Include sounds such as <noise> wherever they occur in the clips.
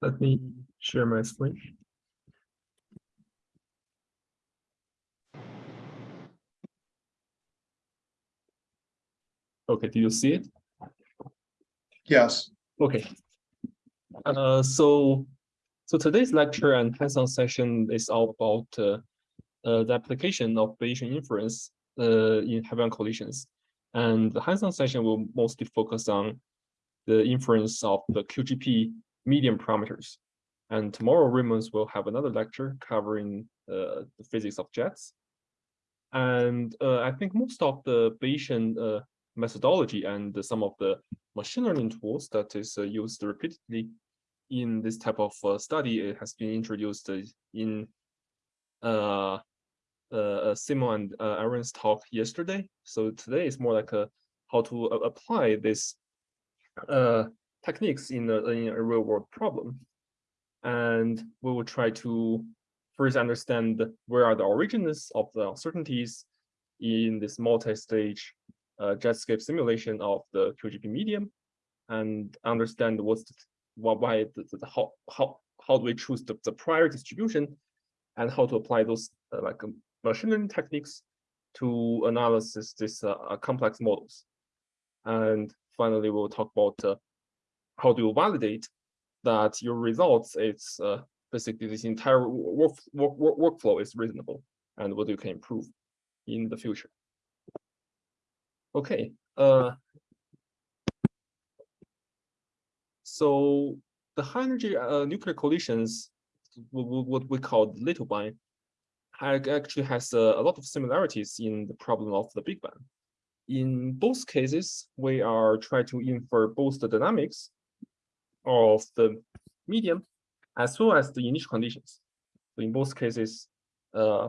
Let me share my screen. Okay, do you see it? Yes, Okay. Uh, so, so today's lecture and hands-on session is all about uh, uh, the application of Bayesian inference uh, in heavy-ion collisions. And the hands-on session will mostly focus on the inference of the QGP medium parameters. And tomorrow, Raymond will have another lecture covering uh, the physics of jets. And uh, I think most of the Bayesian uh, methodology and some of the machine learning tools that is uh, used repeatedly in this type of uh, study it has been introduced in uh, uh, Simon and Aaron's talk yesterday. So today is more like a how to apply this uh, techniques in a, in a real world problem. And we will try to first understand where are the origins of the uncertainties in this multi-stage uh, jetscape simulation of the QGP medium and understand what's the, what, why the, the, how how how do we choose the, the prior distribution and how to apply those uh, like um, machine learning techniques to analysis this uh, uh complex models. And finally, we'll talk about uh, how do you validate that your results it's uh, basically this entire work, work, work, workflow is reasonable and what you can improve in the future. Okay. Uh, so the high energy uh, nuclear collisions, what we call the little bang, actually has a, a lot of similarities in the problem of the Big Bang. In both cases, we are trying to infer both the dynamics of the medium as well as the initial conditions. So in both cases, uh,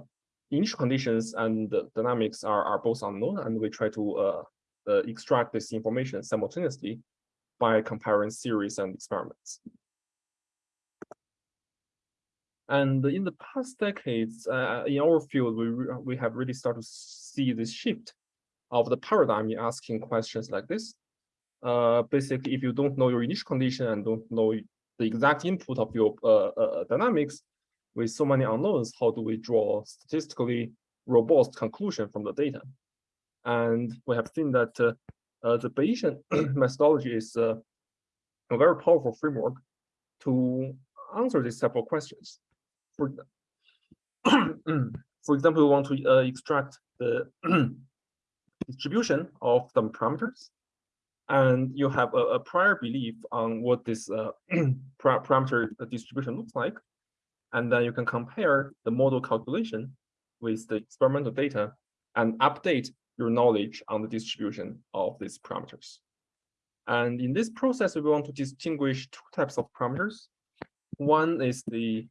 initial conditions and dynamics are, are both unknown, and we try to uh, uh, extract this information simultaneously by comparing series and experiments. And in the past decades, uh, in our field, we, we have really started to see this shift of the paradigm in asking questions like this. Uh, basically, if you don't know your initial condition and don't know the exact input of your uh, uh dynamics, with so many unknowns, how do we draw statistically robust conclusion from the data? And we have seen that uh, uh, the Bayesian <clears throat> methodology is uh, a very powerful framework to answer these of questions. For, <clears throat> for example, we want to uh, extract the <clears throat> distribution of some parameters, and you have a, a prior belief on what this uh, <clears throat> parameter distribution looks like, and then you can compare the model calculation with the experimental data and update your knowledge on the distribution of these parameters. And in this process, we want to distinguish two types of parameters. One is the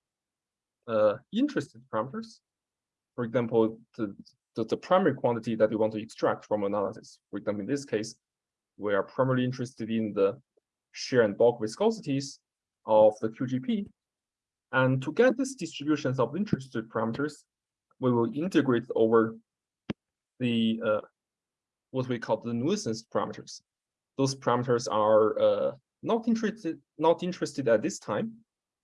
uh, interested parameters. For example, the, the, the, primary quantity that you want to extract from analysis. For example, in this case, we are primarily interested in the shear and bulk viscosities of the QGP and to get these distributions of interested parameters, we will integrate over the uh, what we call the nuisance parameters. Those parameters are uh, not interested not interested at this time,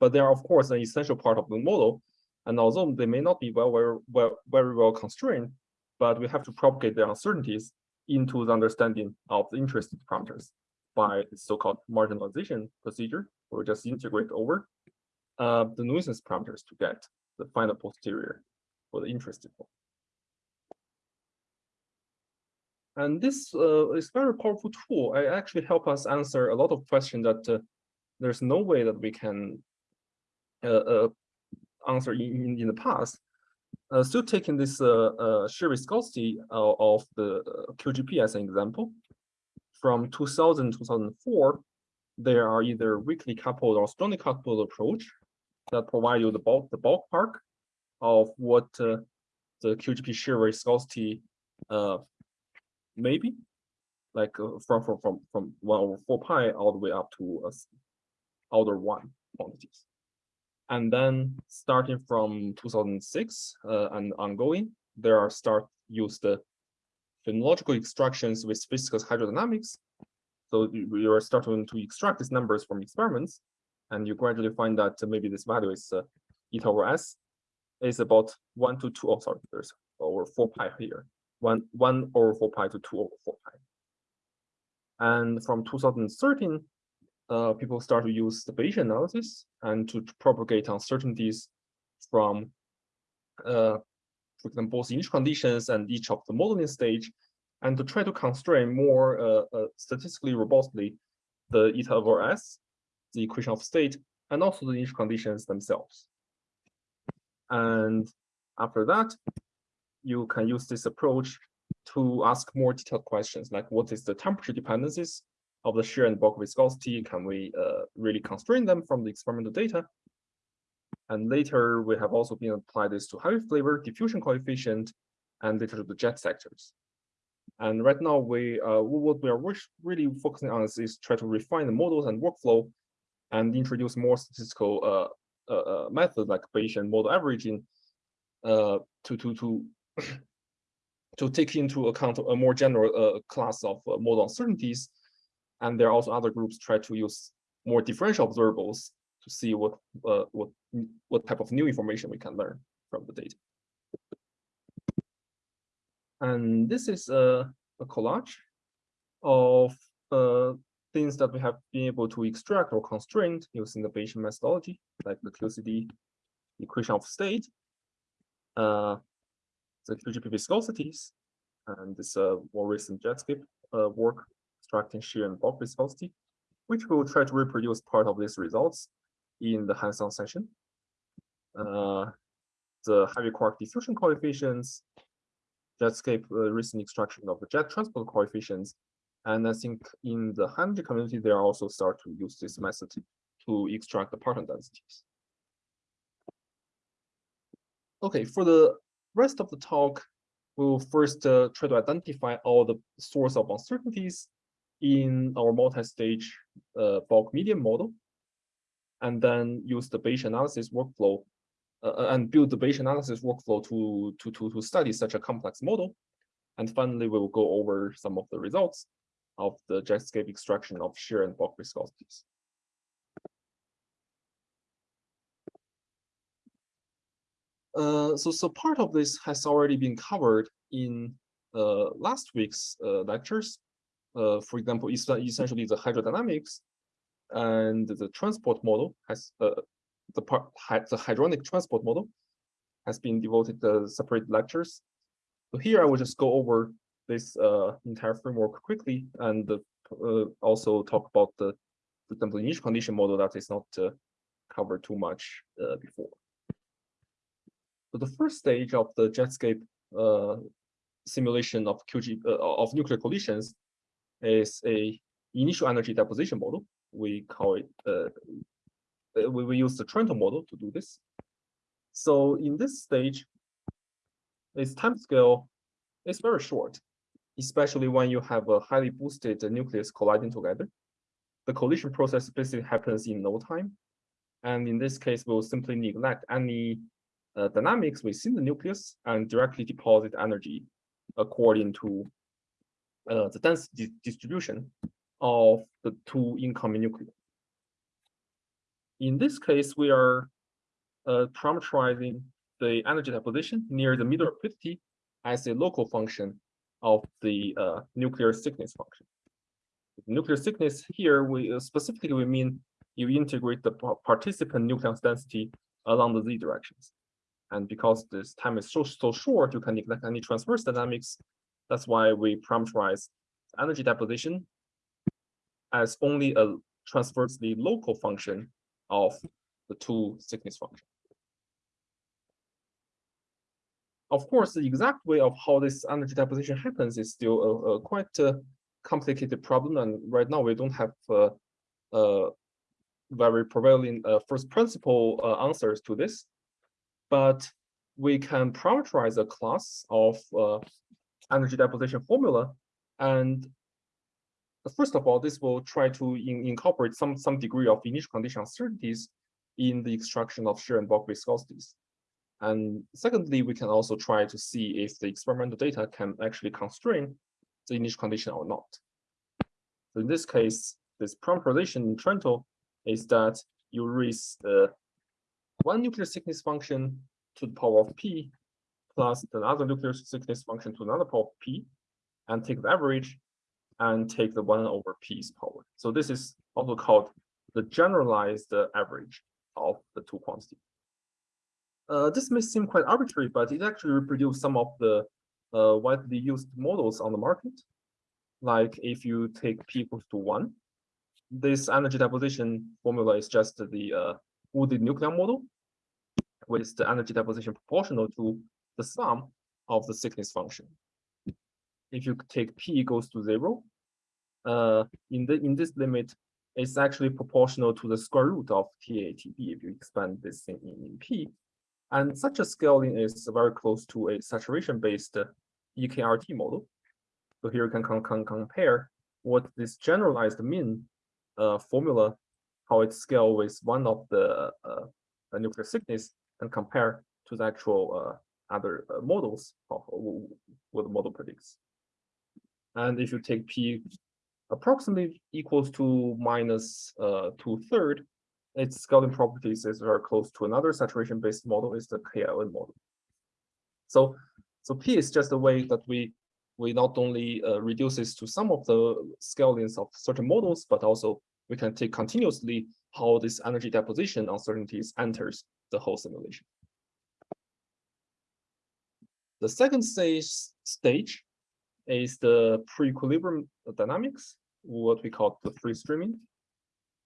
but they are of course an essential part of the model. And although they may not be well, very well, very well constrained, but we have to propagate the uncertainties into the understanding of the interested parameters by the so-called marginalization procedure, we just integrate over uh, the nuisance parameters to get the final posterior for the interested one. And this uh, is very powerful tool. It actually help us answer a lot of questions that uh, there's no way that we can uh, uh answer in, in the past. Uh, still taking this uh, shear viscosity of the QGP as an example, from 2000 2004, there are either weakly coupled or strongly coupled approach that provide you the bulk the ballpark of what uh, the QGP shear viscosity uh, maybe like uh, from from from from one over four pi all the way up to uh, order one quantities. And then starting from 2006 uh, and ongoing, there are start use the phenomenological extractions with physical hydrodynamics. So you you are starting to extract these numbers from experiments, and you gradually find that maybe this value is uh, eta over s is about one to two. Oh, sorry, there's over four pi here. One one over four pi to two over four pi. And from 2013, uh, people start to use the Bayesian analysis and to propagate uncertainties from, uh, for example, both initial conditions and each of the modeling stage, and to try to constrain more uh, uh, statistically robustly the eta over s, the equation of state, and also the initial conditions themselves. And after that, you can use this approach to ask more detailed questions like what is the temperature dependencies of the shear and bulk viscosity? Can we uh, really constrain them from the experimental data? And later, we have also been applied this to heavy flavor, diffusion coefficient, and later to the jet sectors. And right now, we uh, what we are really focusing on is, is try to refine the models and workflow, and introduce more statistical uh, uh, uh methods like Bayesian model averaging uh, to to to <clears throat> to take into account a more general uh, class of model uncertainties. And there are also other groups try to use more differential observables to see what uh, what what type of new information we can learn from the data. And this is a, a collage of uh, things that we have been able to extract or constrain using the Bayesian methodology, like the QCD equation of state, uh, the QGP viscosities, and this uh, more recent Jetscape uh, work extracting shear and bulk viscosity, which will try to reproduce part of these results in the hands-on session. Uh, the heavy quark diffusion coefficients, Jetscape uh, recent extraction of the jet transport coefficients, and I think in the energy community, they are also start to use this method to extract the parton densities. Okay, for the rest of the talk, we'll first uh, try to identify all the source of uncertainties in our multi-stage uh, bulk medium model, and then use the Bayesian analysis workflow uh, uh, and build the Bayesian analysis workflow to, to, to, to study such a complex model. And finally, we will go over some of the results of the Jetscape extraction of shear and bulk viscosities. Uh, so, so part of this has already been covered in uh, last week's uh, lectures. Uh, for example, essentially the hydrodynamics and the transport model has uh, the part the hydronic transport model has been devoted to separate lectures. So here I will just go over this entire framework quickly and also talk about the, for example, initial condition model that is not covered too much before. So the first stage of the Jetscape uh, simulation of QG uh, of nuclear collisions is a initial energy deposition model. We call it uh, uh, we use the Trento model to do this. So in this stage, its time scale is very short, especially when you have a highly boosted nucleus colliding together. The collision process basically happens in no time. And in this case, we'll simply neglect any uh, dynamics within the nucleus and directly deposit energy according to uh, the density distribution of the two incoming nuclei. In this case, we are uh, parameterizing the energy deposition near the middle fifty as a local function of the uh, nuclear thickness function. Nuclear thickness here, we uh, specifically we mean you integrate the participant nucleus density along the z directions. And because this time is so, so short, you can neglect any transverse dynamics. That's why we parameterize energy deposition as only a transversely local function of the two thickness function. Of course, the exact way of how this energy deposition happens is still a, a quite a complicated problem, and right now we don't have uh, uh, very prevailing uh, first principle uh, answers to this but we can parameterize a class of uh, energy deposition formula. And first of all, this will try to in incorporate some, some degree of initial condition uncertainties in the extraction of shear and bulk viscosities. And secondly, we can also try to see if the experimental data can actually constrain the initial condition or not. So in this case, this prompt relation in Trento is that you raise the one nuclear thickness function to the power of p plus another nuclear thickness function to another power p and take the average and take the one over p's power. So this is also called the generalized average of the two quantities. Uh, this may seem quite arbitrary, but it actually reproduces some of the uh, widely used models on the market. Like if you take p equals to one, this energy deposition formula is just the uh, nuclear model with the energy deposition proportional to the sum of the thickness function. If you take p equals to zero, uh, in the in this limit, it's actually proportional to the square root of TATB if you expand this thing in, in p. And such a scaling is very close to a saturation-based EKRT model. So here you can, compare what this generalized mean uh, formula, how it scale with one of the uh, nuclear thickness and compare to the actual uh, other uh, models of what the model predicts. And if you take P approximately equals to minus uh, two third, its scaling properties is very close to another saturation-based model, is the KLN model. So, so P is just a way that we we not only uh, reduces to some of the scalings of certain models, but also we can take continuously how this energy deposition uncertainties enters the whole simulation. The second stage, stage is the pre-equilibrium dynamics, what we call the free streaming.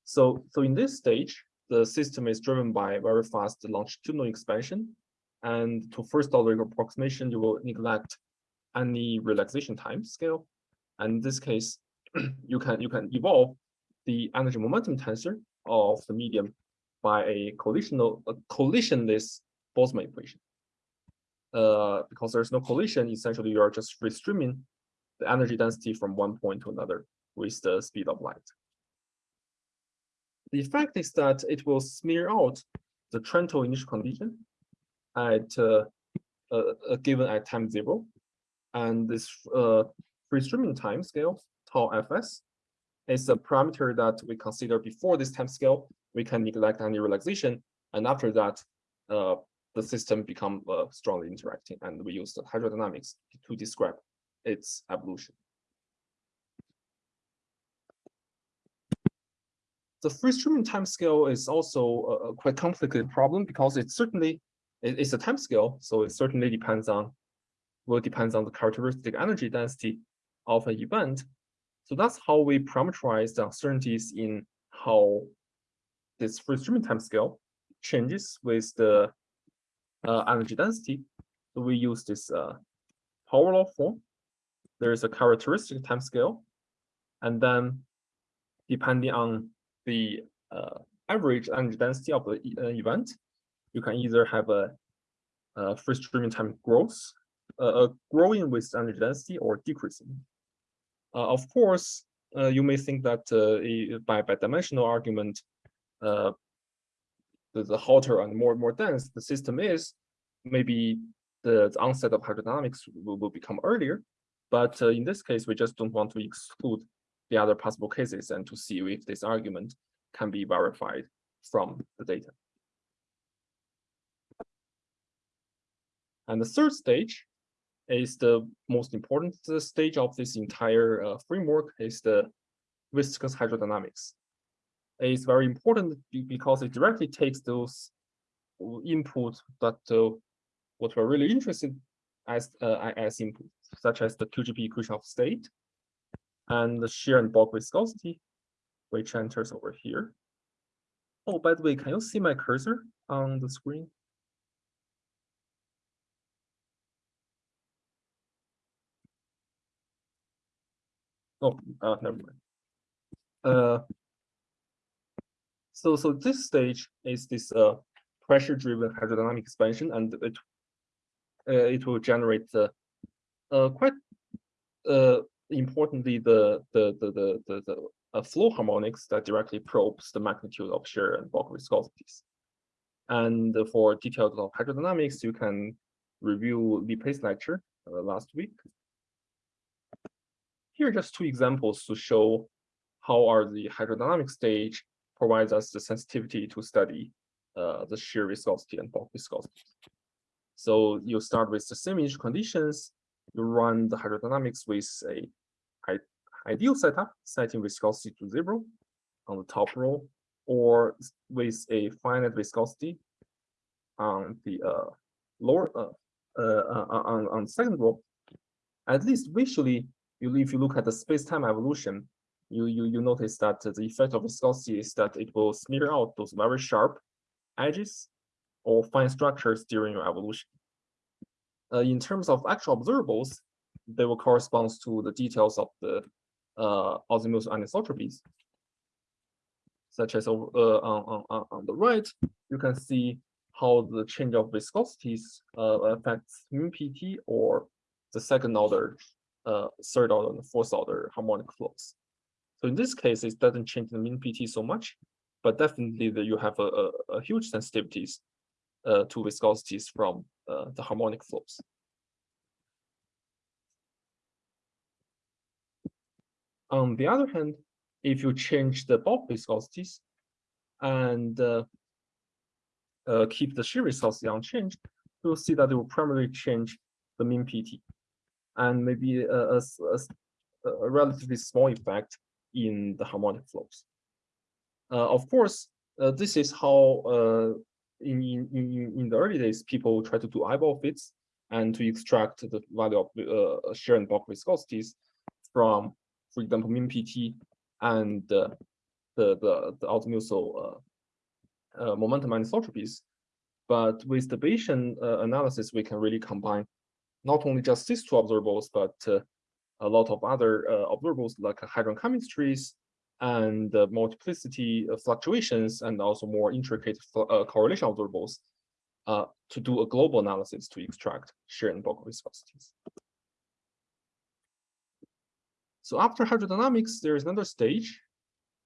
So, so in this stage, the system is driven by very fast longitudinal expansion. And to first order approximation, you will neglect any relaxation time scale. And in this case, <clears throat> you can you can evolve the energy momentum tensor of the medium by a collisional a collisionless Boltzmann equation. Uh, because there's no collision, essentially you are just free streaming the energy density from one point to another with the speed of light. The effect is that it will smear out the Trento initial condition at uh, uh, given at time zero, and this uh, free streaming time scale tau fs is a parameter that we consider before this time scale. We can neglect any relaxation, and after that, uh, the system become uh, strongly interacting, and we use the hydrodynamics to describe its evolution. The free streaming time scale is also a, quite complicated problem because it certainly it, it's a time scale, so it certainly depends on will depends on the characteristic energy density of an event. So that's how we parameterize the uncertainties in how this free streaming time scale changes with the energy density. So we use this uh, power law form there is a characteristic time scale. And then depending on the uh, average energy density of the uh, event, you can either have a, a free streaming time growth, uh, growing with energy density or decreasing. Uh, of course, uh, you may think that by, by dimensional argument, the, the hotter and more and more dense the system is, maybe the, the onset of hydrodynamics will, will become earlier. But uh, in this case, we just don't want to exclude the other possible cases and to see if this argument can be verified from the data. And the third stage is the most important stage of this entire uh, framework is the viscous hydrodynamics. It's very important because it directly takes those input that uh, what we're really interested as uh, as input such as the QGP equation of state and the shear and bulk viscosity, which enters over here. Oh, by the way, can you see my cursor on the screen? Oh, uh, never mind. Uh, so, so this stage is this uh, pressure-driven hydrodynamic expansion, and it uh, it will generate uh, quite uh, importantly, the the the the the, the uh, flow harmonics that directly probes the magnitude of shear and bulk viscosities. And for details of hydrodynamics, you can review the Pace lecture uh, last week. Here are just two examples to show how are the hydrodynamic stage provides us the sensitivity to study uh, the shear viscosity and bulk viscosity. So you start with the same initial conditions, you run the hydrodynamics with a ideal setup, setting viscosity to zero on the top row, or with a finite viscosity on the uh, lower uh, uh, on on second row. At least visually, you if you look at the space-time evolution, you you you notice that the effect of viscosity is that it will smear out those very sharp edges or fine structures during your evolution. Uh, in terms of actual observables, they will correspond to the details of the uh, azimuth anisotropies, such as uh, on, on, on the right, you can see how the change of viscosities uh, affects mu PT or the second order, uh, third order, and fourth order harmonic flows. So in this case, it doesn't change the mean PT so much, but definitely you have a, a, a huge sensitivities uh, to viscosities from uh, the harmonic flows. On the other hand, if you change the bulk viscosities and uh, uh, keep the shear viscosity unchanged, you'll see that it will primarily change the mean PT and maybe a, a, a relatively small effect in the harmonic flows. Uh, of course, uh, this is how uh, in, in, in the early days, people try to do eyeball fits and to extract the value of uh, shear and bulk viscosities from, for example, mean PT and uh, the, the, the azimuthal uh, momentum anisotropies. But with the Bayesian analysis, we can really combine not only just these two observables, but a lot of other observables like hadron chemistries and the multiplicity fluctuations and also more intricate uh, correlation observables uh, to do a global analysis to extract shear and bulk viscosities. So after hydrodynamics, there is another stage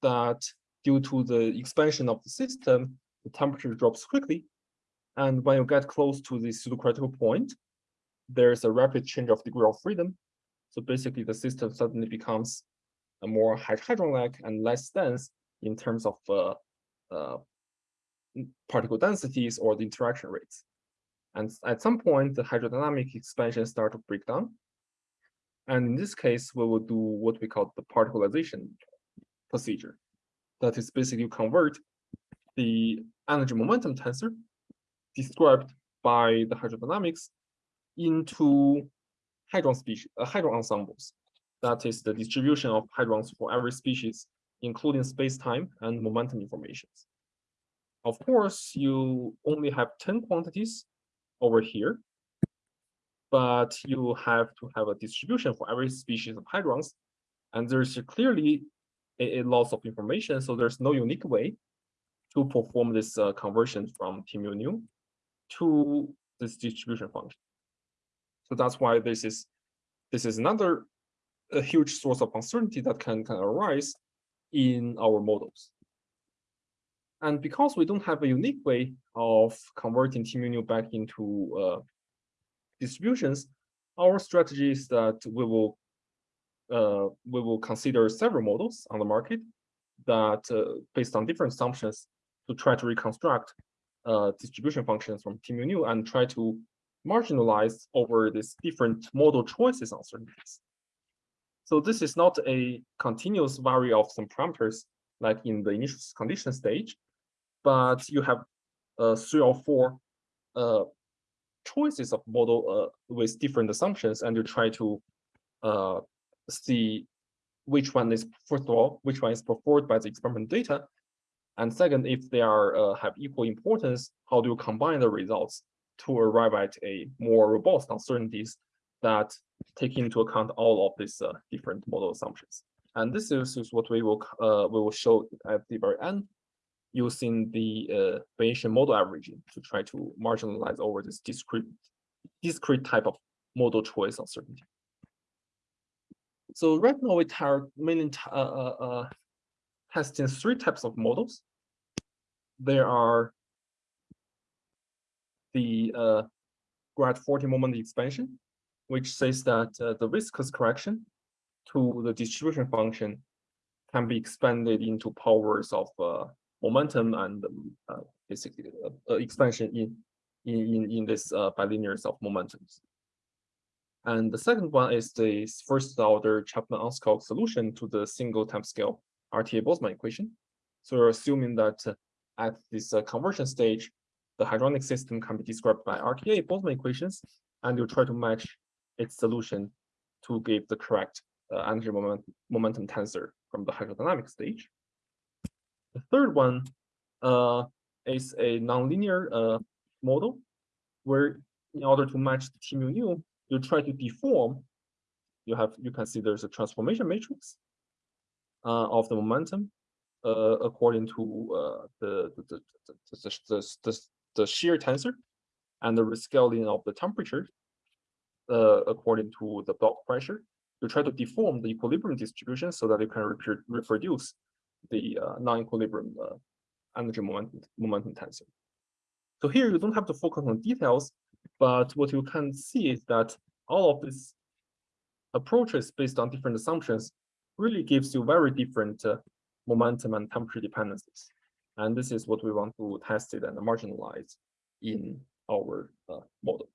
that due to the expansion of the system, the temperature drops quickly. And when you get close to the pseudocritical point, there's a rapid change of degree of freedom. So basically the system suddenly becomes more hadron-like and less dense in terms of uh, uh, particle densities or the interaction rates. And at some point, the hydrodynamic expansion start to break down. And in this case, we will do what we call the particlization procedure. That is basically convert the energy momentum tensor described by the hydrodynamics into hadron species, uh, hadron ensembles that is the distribution of hadrons for every species, including space-time and momentum informations. Of course, you only have 10 quantities over here, but you have to have a distribution for every species of hadrons, and there's clearly a, a loss of information, so there's no unique way to perform this uh, conversion from T mu nu to this distribution function. So that's why this is this is another huge source of uncertainty that can, can arise in our models. And because we don't have a unique way of converting T mu nu back into uh, distributions, our strategy is that we will uh, we will consider several models on the market that uh, based on different assumptions to try to reconstruct uh, distribution functions from T mu nu and try to marginalize over these different model choices uncertainties. So this is not a continuous vary of some parameters like in the initial condition stage, but you have uh, three or four uh, choices of model uh, with different assumptions, and you try to uh, see which one is, first of all, which one is preferred by the experimental data, and second, if they are uh, have equal importance, how do you combine the results to arrive at a more robust uncertainties that take into account all of these uh, different model assumptions. And this is, is what we will uh, we will show at the very end using the uh, Bayesian model averaging to try to marginalize over this discrete discrete type of model choice uncertainty. So right now we are mainly uh, uh, uh, testing three types of models. There are the uh, grad 40 moment expansion, which says that uh, the viscous correction to the distribution function can be expanded into powers of uh, momentum and um, uh, basically uh, uh, expansion in in in, this bilinears of momentums. And the second one is the first order Chapman-Enskog solution to the single time scale RTA Boltzmann equation. So we're assuming that at this conversion stage, the hadronic system can be described by RTA Boltzmann equations, and you try to match its solution to give the correct uh, energy moment, momentum tensor from the hydrodynamic stage. The third one uh, is a nonlinear uh, model where in order to match the T mu nu, you try to deform. You have you can see there's a transformation matrix uh, of the momentum uh, according to uh, the, the, the, the, the, the, the shear tensor and the rescaling of the temperature uh, according to the bulk pressure. You try to deform the equilibrium distribution so that you can reproduce the uh, non-equilibrium uh, energy momentum, momentum tensor. So here you don't have to focus on details, but what you can see is that all of these approaches based on different assumptions really gives you very different uh, momentum and temperature dependencies. And this is what we want to test it and marginalize in our uh, model.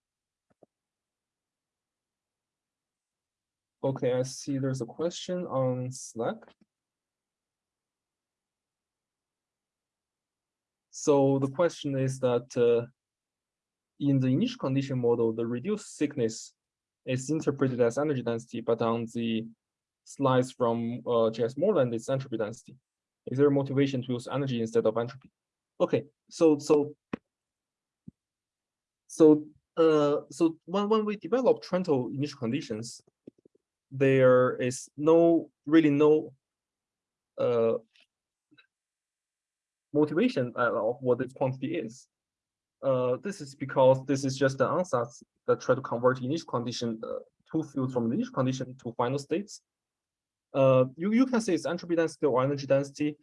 Okay, I see there's a question on Slack. So the question is that uh, in the initial condition model, the reduced thickness is interpreted as energy density, but on the slides from uh, J.S. Moreland, it's entropy density. Is there a motivation to use energy instead of entropy? Okay, so so so uh so when when we develop Trento initial conditions, there is no really no uh motivation of what this quantity is. Uh, this is because this is just the ansatz that try to convert initial condition uh, two fields from initial condition to final states. Uh, you, you can say it's entropy density or energy density,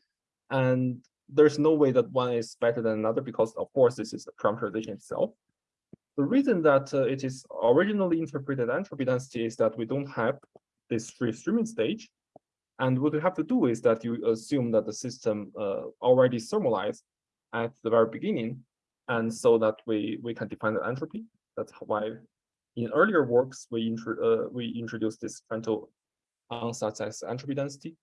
and there's no way that one is better than another because, of course, this is the parameterization itself. The reason that uh, it is originally interpreted entropy density is that we don't have this free streaming stage. And what you have to do is that you assume that the system uh, already thermalized at the very beginning, and so that we we can define the entropy. That's why in earlier works we intro uh, we introduced this Trento ansatz as entropy density,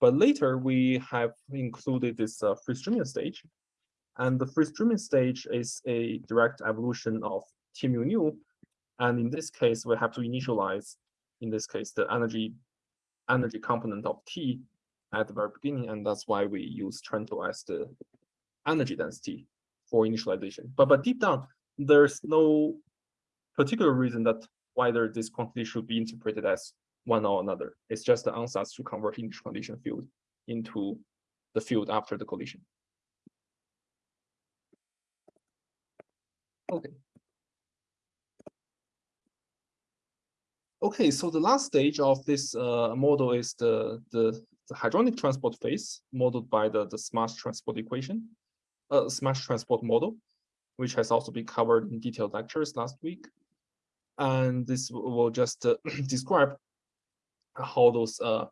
but later we have included this uh, free streaming stage, and the free streaming stage is a direct evolution of T mu nu, and in this case we have to initialize, in this case the energy energy component of T at the very beginning, and that's why we use Trento as the energy density for initialization. But but deep down, there's no particular reason that whether this quantity should be interpreted as one or another. It's just the ansatz to convert initial condition field into the field after the collision. Okay. Okay, so the last stage of this uh, model is the, the, the hadronic transport phase modeled by the, the smash transport equation, uh, smash transport model, which has also been covered in detailed lectures last week. And this will just uh, <clears throat> describe how those uh,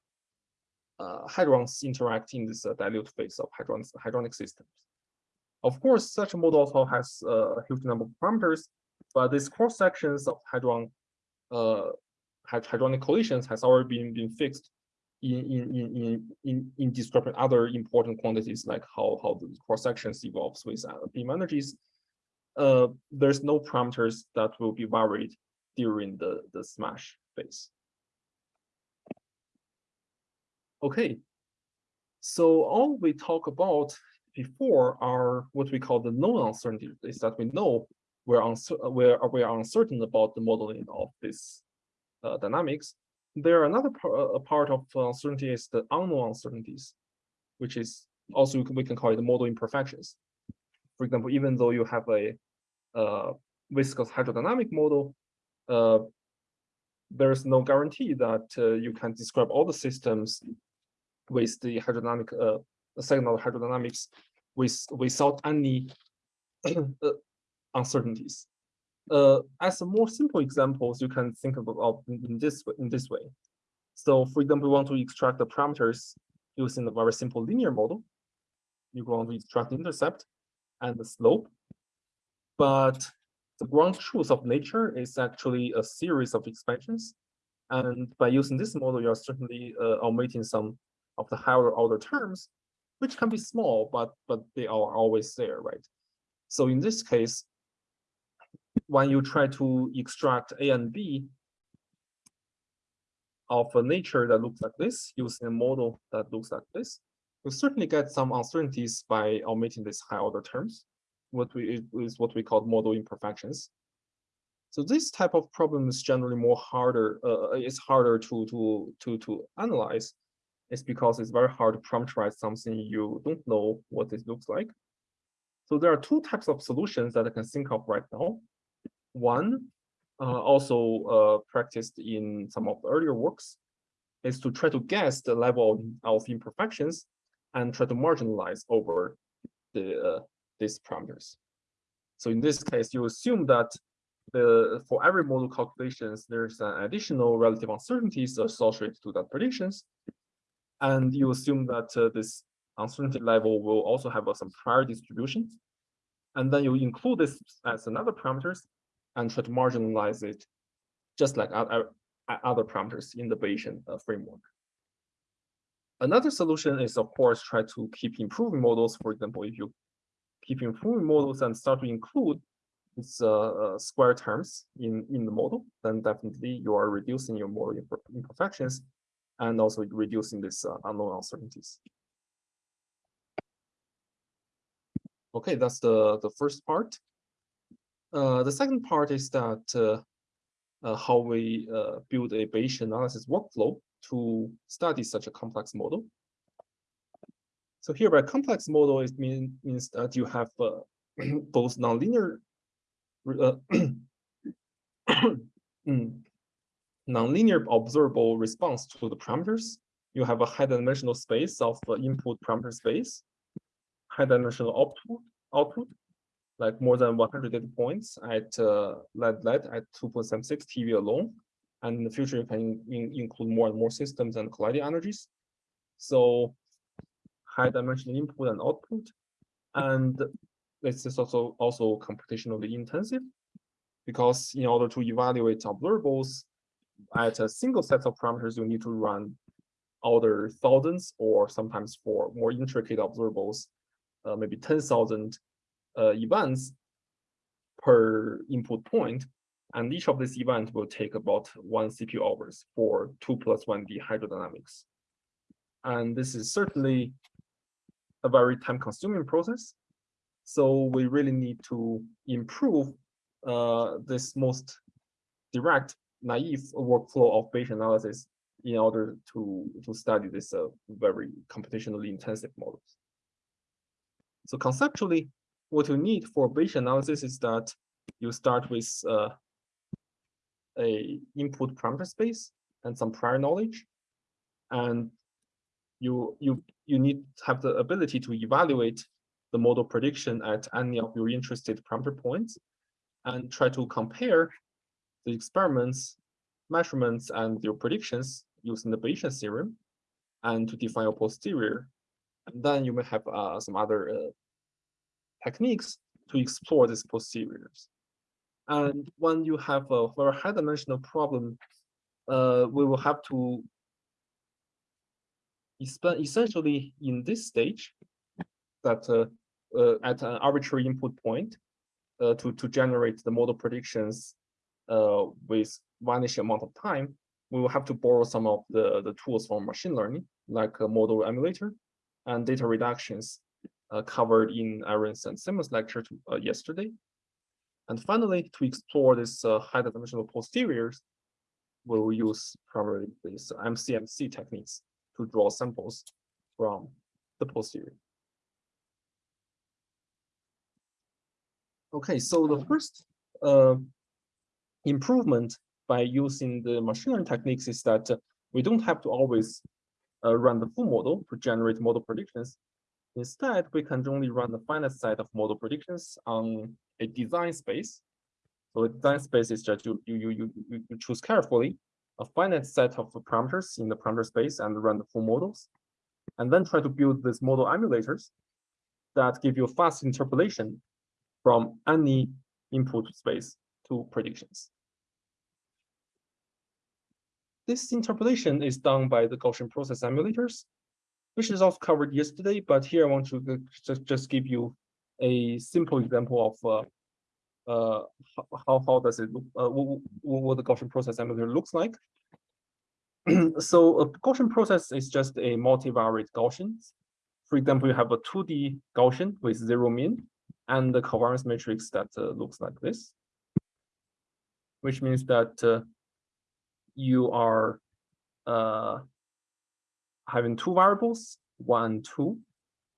uh, interact in this uh, dilute phase of hadronic, hadronic systems. Of course, such a model also has a huge number of parameters, but these cross sections of hadron uh, collisions has already been, been fixed in, in, in, in, in describing other important quantities like how, how the cross sections evolves with uh, beam energies. Uh, there's no parameters that will be varied during the, the smash phase. Okay, so all we talk about before are what we call the known uncertainty is that we know we're, we're, we're uncertain about the modeling of this uh, dynamics. There are another par a part of uncertainty is the unknown uncertainties, which is also we can call it model imperfections. For example, even though you have a uh, viscous hydrodynamic model, uh, there's no guarantee that uh, you can describe all the systems with the hydrodynamic uh, signal hydrodynamics with without any <clears throat> uh, uncertainties. Uh, as a more simple examples, you can think about in this in this way. So, for example, we want to extract the parameters using a very simple linear model. You're going to extract the intercept and the slope. But the ground truth of nature is actually a series of expansions. And by using this model, you're certainly uh, omitting some of the higher order terms, which can be small, but but they are always there, right? So in this case, when you try to extract A and B of a nature that looks like this, using a model that looks like this, you certainly get some uncertainties by omitting these high order terms, what we is what we call model imperfections. So this type of problem is generally more harder, uh, it's harder to, to, to, to analyze. It's because it's very hard to parameterize something you don't know what it looks like. So there are two types of solutions that I can think of right now. One, uh, also uh, practiced in some of the earlier works, is to try to guess the level of imperfections and try to marginalize over the uh, these parameters. So in this case, you assume that the for every model calculations, there's an additional relative uncertainties associated to that predictions. And you assume that uh, this uncertainty level will also have uh, some prior distributions. And then you include this as another parameters and try to marginalize it just like other, other parameters in the Bayesian uh, framework. Another solution is, of course, try to keep improving models. For example, if you keep improving models and start to include these uh, square terms in, in the model, then definitely you are reducing your model imperfections and also reducing these uh, unknown uncertainties. Okay, that's the, the first part. Uh, the second part is that uh, how we build a Bayesian analysis workflow to study such a complex model. So here by complex model, it mean, means that you have uh, <clears throat> both nonlinear uh, <clears throat> mm, nonlinear observable response to the parameters. You have a high dimensional space of the input parameter space, high dimensional output, output like more than 100 data points at uh, LED at 2.76 TeV alone. And in the future, you can in, include more and more systems and colliding energies. So high dimensional input and output. And this is also, also computationally intensive because in order to evaluate observables at a single set of parameters, you need to run other thousands or sometimes for more intricate observables, uh, maybe 10,000 uh, events per input point, and each of these events will take about one CPU hours for two plus one D hydrodynamics. And this is certainly a very time consuming process. So we really need to improve uh, this most direct naive workflow of Bayesian analysis in order to, to study this uh, very computationally intensive models. So conceptually, what you need for Bayesian analysis is that you start with uh, a input parameter space and some prior knowledge, and you you you need to have the ability to evaluate the model prediction at any of your interested parameter points, and try to compare the experiments, measurements, and your predictions using the Bayesian theorem, and to define your posterior. And then you may have uh, some other uh, techniques to explore these posteriors. And when you have a very high dimensional problem, uh, we will have to essentially in this stage that uh, uh, at an arbitrary input point uh, to, to generate the model predictions uh, with vanishing amount of time, we will have to borrow some of the, the tools from machine learning, like a model emulator and data reductions uh, covered in Aaron's and Simon's lecture to, uh, yesterday. And finally, to explore this uh, high dimensional posteriors, we will use primarily these MCMC techniques to draw samples from the posterior. Okay, so the first uh, improvement by using the machine learning techniques is that uh, we don't have to always uh, run the full model to generate model predictions. Instead, we can only run a finite set of model predictions on a design space. So a design space is just you, you, you, you, you choose carefully a finite set of parameters in the parameter space and run the full models. and then try to build these model emulators that give you fast interpolation from any input space to predictions. This interpolation is done by the Gaussian process emulators, which is also covered yesterday, but here I want to just, just give you a simple example of uh, uh, how, how does it look, uh, what, what the Gaussian process emulator looks like. <clears throat> so a Gaussian process is just a multivariate Gaussian. For example, you have a 2D Gaussian with zero mean and the covariance matrix that uh, looks like this, which means that uh, you are uh, having two variables, one, two.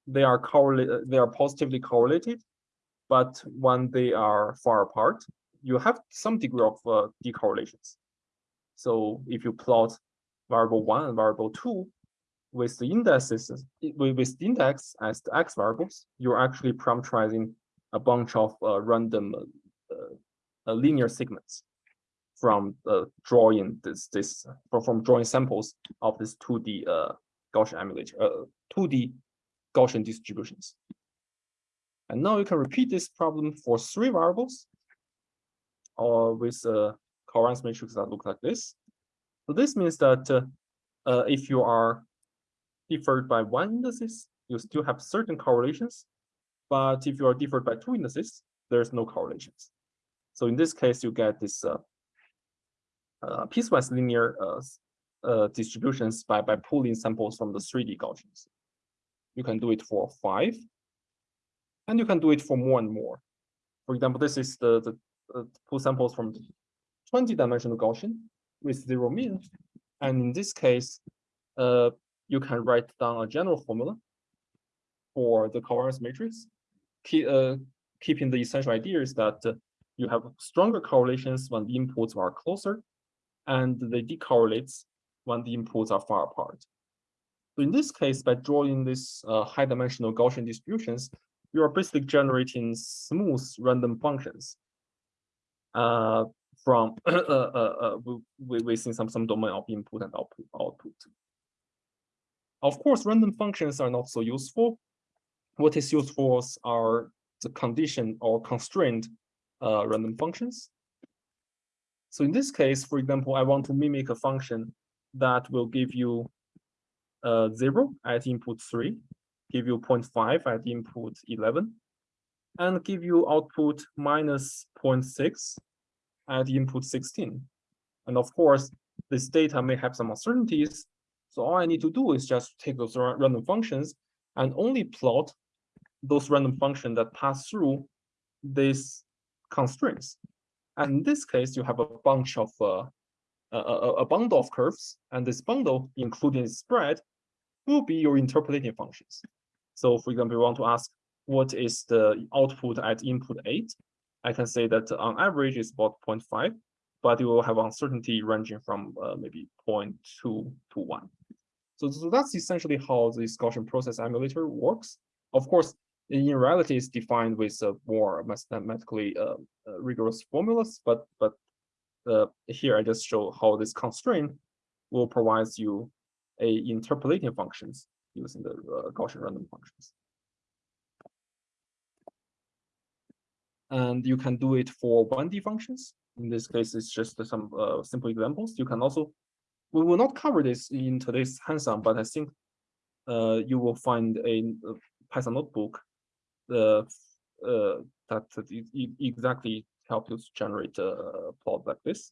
They are correlated, they are positively correlated, but when they are far apart, you have some degree of uh, decorrelations. So if you plot variable one and variable two with the indices with the index as the x variables, you're actually parameterizing a bunch of uh, random uh, uh linear segments from uh, drawing this this from drawing samples of this 2D uh, Gaussian emulator, uh, 2D Gaussian distributions. And now you can repeat this problem for three variables or with a covariance matrix that look like this. So this means that uh, uh, if you are differed by one indices, you still have certain correlations. But if you are differed by two indices, there's no correlations. So in this case, you get this uh, piecewise linear uh, uh, distributions by, by pulling samples from the 3D Gaussians. You can do it for five, and you can do it for more and more. For example, this is the, the uh, pull samples from 20 dimensional Gaussian with zero mean. And in this case, uh, you can write down a general formula for the covariance matrix. Keep, uh, keeping the essential idea is that uh, you have stronger correlations when the inputs are closer, and they decorrelates when the inputs are far apart. So in this case, by drawing these uh, high-dimensional Gaussian distributions, you are basically generating smooth random functions uh, from <coughs> uh, uh, uh within some some domain of input and output output. Of course, random functions are not so useful. What is useful are the condition or constrained uh, random functions. So in this case, for example, I want to mimic a function that will give you uh, 0 at input 3, give you 0.5 at input 11, and give you output minus 0.6 at input 16. And of course, this data may have some uncertainties. So all I need to do is just take those random functions and only plot those random functions that pass through these constraints. And in this case, you have a bunch of uh, a, a, bundle of curves, and this bundle, including spread, will be your interpolating functions. So for example, you want to ask what is the output at input 8? I can say that on average is about 0.5, but you will have uncertainty ranging from uh, maybe 0.2 to 1. So, so that's essentially how this Gaussian process emulator works. Of course, in reality, it's defined with uh, more mathematically uh, uh, rigorous formulas, but but uh, here I just show how this constraint will provide you a interpolating functions using the uh, Gaussian random functions. And you can do it for 1D functions. In this case, it's just some uh, simple examples. You can also, we will not cover this in today's hands-on, but I think you will find a Python notebook uh, uh, that exactly help you to generate a plot like this.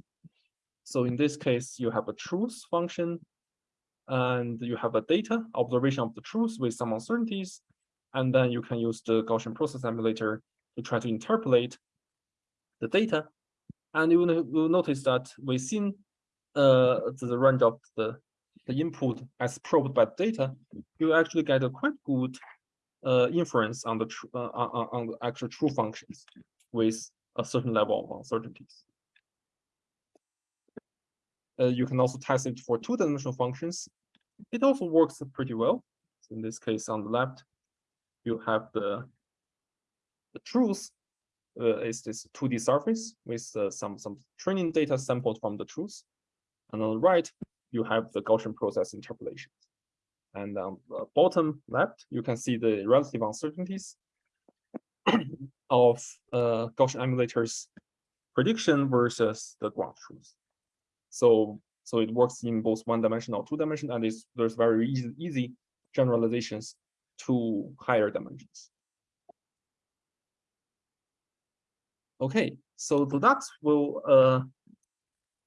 So in this case, you have a truth function and you have a data observation of the truth with some uncertainties. And then you can use the Gaussian process emulator to try to interpolate the data. And you will, will notice that within uh, the range of the, the input as probed by the data, you actually get a quite good inference on the uh, on, the actual true functions with a certain level of uncertainties. Uh, you can also test it for two-dimensional functions. It also works pretty well. So in this case, on the left, you have the the truth uh, is this 2D surface with uh, some some training data sampled from the truth, and on the right, you have the Gaussian process interpolation. And on the bottom left, you can see the relative uncertainties <clears throat> of uh, Gaussian emulators prediction versus the ground truth. So so it works in both one-dimensional, two-dimensional, and there's very easy, easy generalizations to higher dimensions. Okay, so the DAX will uh,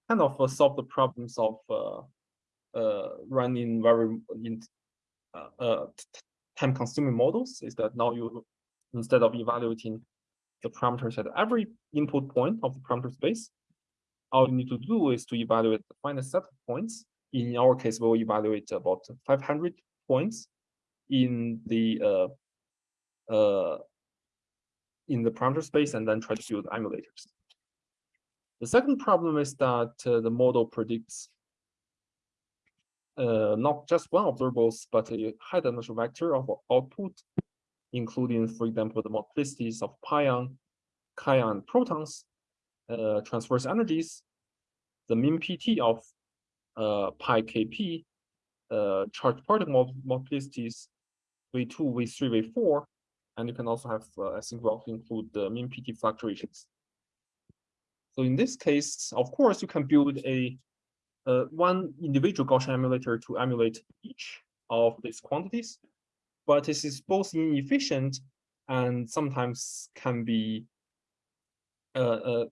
kind of uh, solve the problems of uh, uh, running very in uh, uh, time-consuming models. Is that now you instead of evaluating the parameters at every input point of the parameter space, all you need to do is to evaluate the finite set of points. In our case, we'll evaluate about 500 points in the uh, uh, in the parameter space and then try to build emulators. The second problem is that uh, the model predicts uh, not just one observables, but a high dimensional vector of output, including, for example, the multiplicities of pion, kaon, protons, uh, transverse energies, the mean PT of uh, pi kp, uh, charged particle multiplicities, V2, V3, V4, and you can also have, uh, I think we also include the mean PT fluctuations. So in this case, of course, you can build a uh, one individual Gaussian emulator to emulate each of these quantities, but this is both inefficient and sometimes can be uh, uh,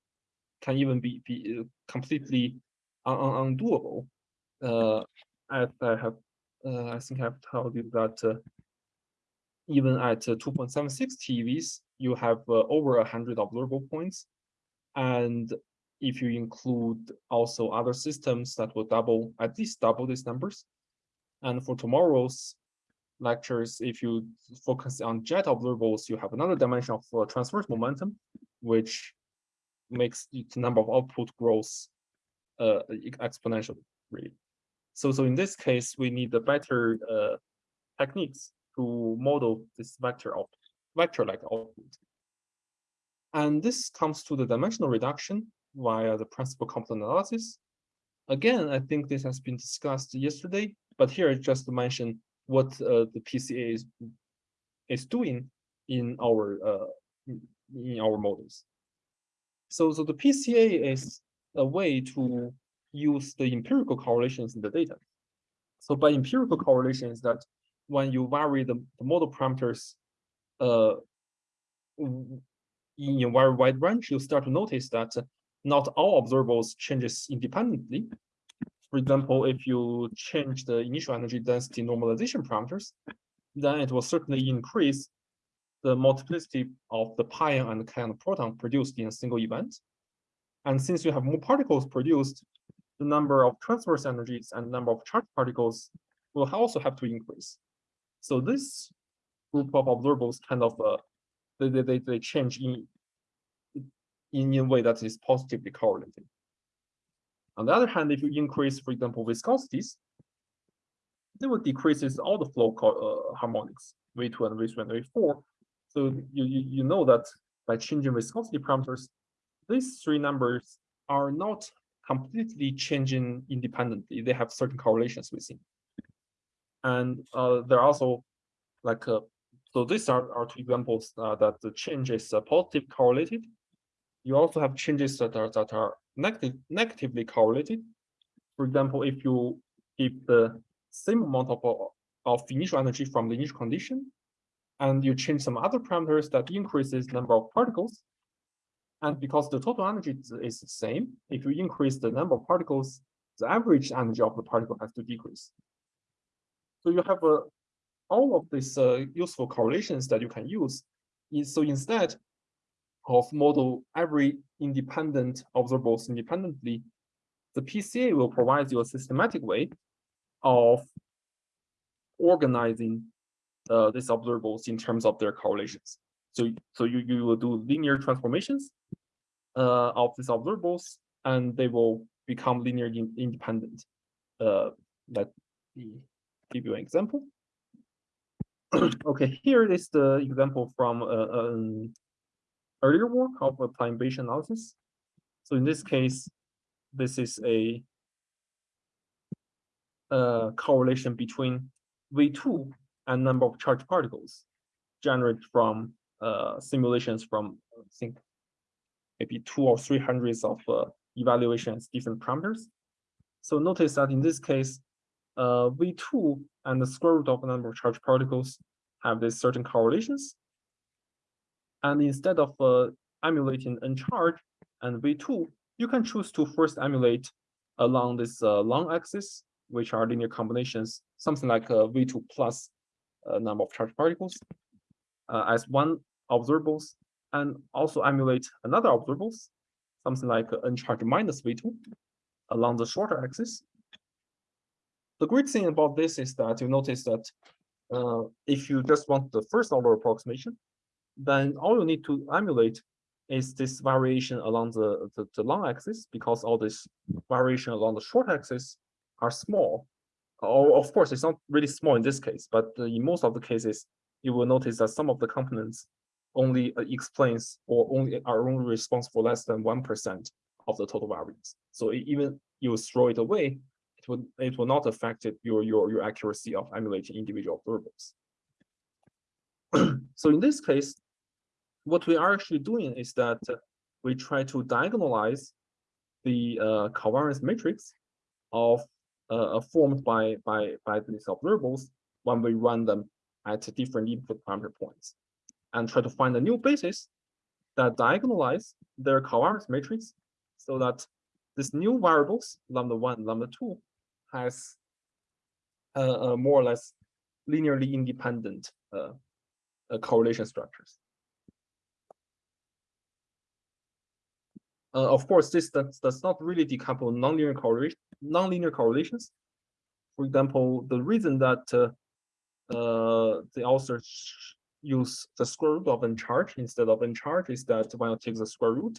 can even be be uh, completely un undoable. Uh, I, I have uh, I think I've told you that even at 2.76 TeVs, you have over a hundred observable points, and if you include also other systems that will double at least double these numbers. And for tomorrow's lectures, if you focus on jet observables, you have another dimension of uh, transverse momentum, which makes the number of output grows uh, exponentially, really. So, so in this case, we need the better uh, techniques to model this vector vector-like output. And this comes to the dimensional reduction via the principal component analysis. Again, I think this has been discussed yesterday, but here I just mention what uh, the PCA is, is doing in our uh, in our models. So, so the PCA is a way to use the empirical correlations in the data. So by empirical correlations that when you vary the, the model parameters uh, in a very wide range, you start to notice that not all observables changes independently. For example, if you change the initial energy density normalization parameters, then it will certainly increase the multiplicity of the pion and kaon proton produced in a single event. And since you have more particles produced, the number of transverse energies and number of charged particles will also have to increase. So this group of observables kind of uh, they, they, they change in, in a way that is positively correlated. On the other hand, if you increase, for example, viscosities, they will decreases all the flow uh, harmonics, V2 and V3 and V4, so you, you, you know that by changing viscosity parameters, these three numbers are not completely changing independently. They have certain correlations within. And uh, there are also like, uh, so these are, are two examples uh, that the change is uh, positive correlated. You also have changes that are, that are negative, negatively correlated. For example, if you give the same amount of, of initial energy from the initial condition, and you change some other parameters that increases number of particles. And because the total energy is the same, if you increase the number of particles, the average energy of the particle has to decrease. So you have uh, all of these uh, useful correlations that you can use. So instead of model every independent observables independently, the PCA will provide you a systematic way of organizing uh, these observables in terms of their correlations. So, so you, you will do linear transformations uh, of these observables, and they will become linear in, independent. Uh, let me give you an example. <clears throat> okay, here is the example from uh, an earlier work of applying Bayesian analysis. So in this case, this is a uh, correlation between V2 and number of charged particles generated from uh, simulations from I think maybe two or three hundreds of uh, evaluations, different parameters. So notice that in this case, uh, V2 and the square root of the number of charged particles have these certain correlations. And instead of uh, emulating n charge and V2, you can choose to first emulate along this uh, long axis, which are linear combinations, something like uh, V2 plus uh, number of charged particles uh, as one observables, and also emulate another observables, something like n charge minus V2 along the shorter axis. The great thing about this is that you notice that uh, if you just want the first order approximation, then all you need to emulate is this variation along the, the, the long axis because all this variation along the short axis are small. Or of course, it's not really small in this case, but in most of the cases, you will notice that some of the components only uh, explains or only are only responsible for less than 1% of the total variance. So even you throw it away, it will it will not affect it, your your your accuracy of emulating individual observables. <clears throat> so in this case, what we are actually doing is that we try to diagonalize the uh, covariance matrix of uh, formed by by by these observables when we run them at different input parameter points, and try to find a new basis that diagonalize their covariance matrix so that this new variables lambda one lambda two has uh, uh, more or less linearly independent uh, uh correlation structures. Uh, of course, this does, does not really decouple nonlinear correlation, nonlinear correlations. For example, the reason that uh, uh, the authors use the square root of n charge instead of n charge is that when you take the square root,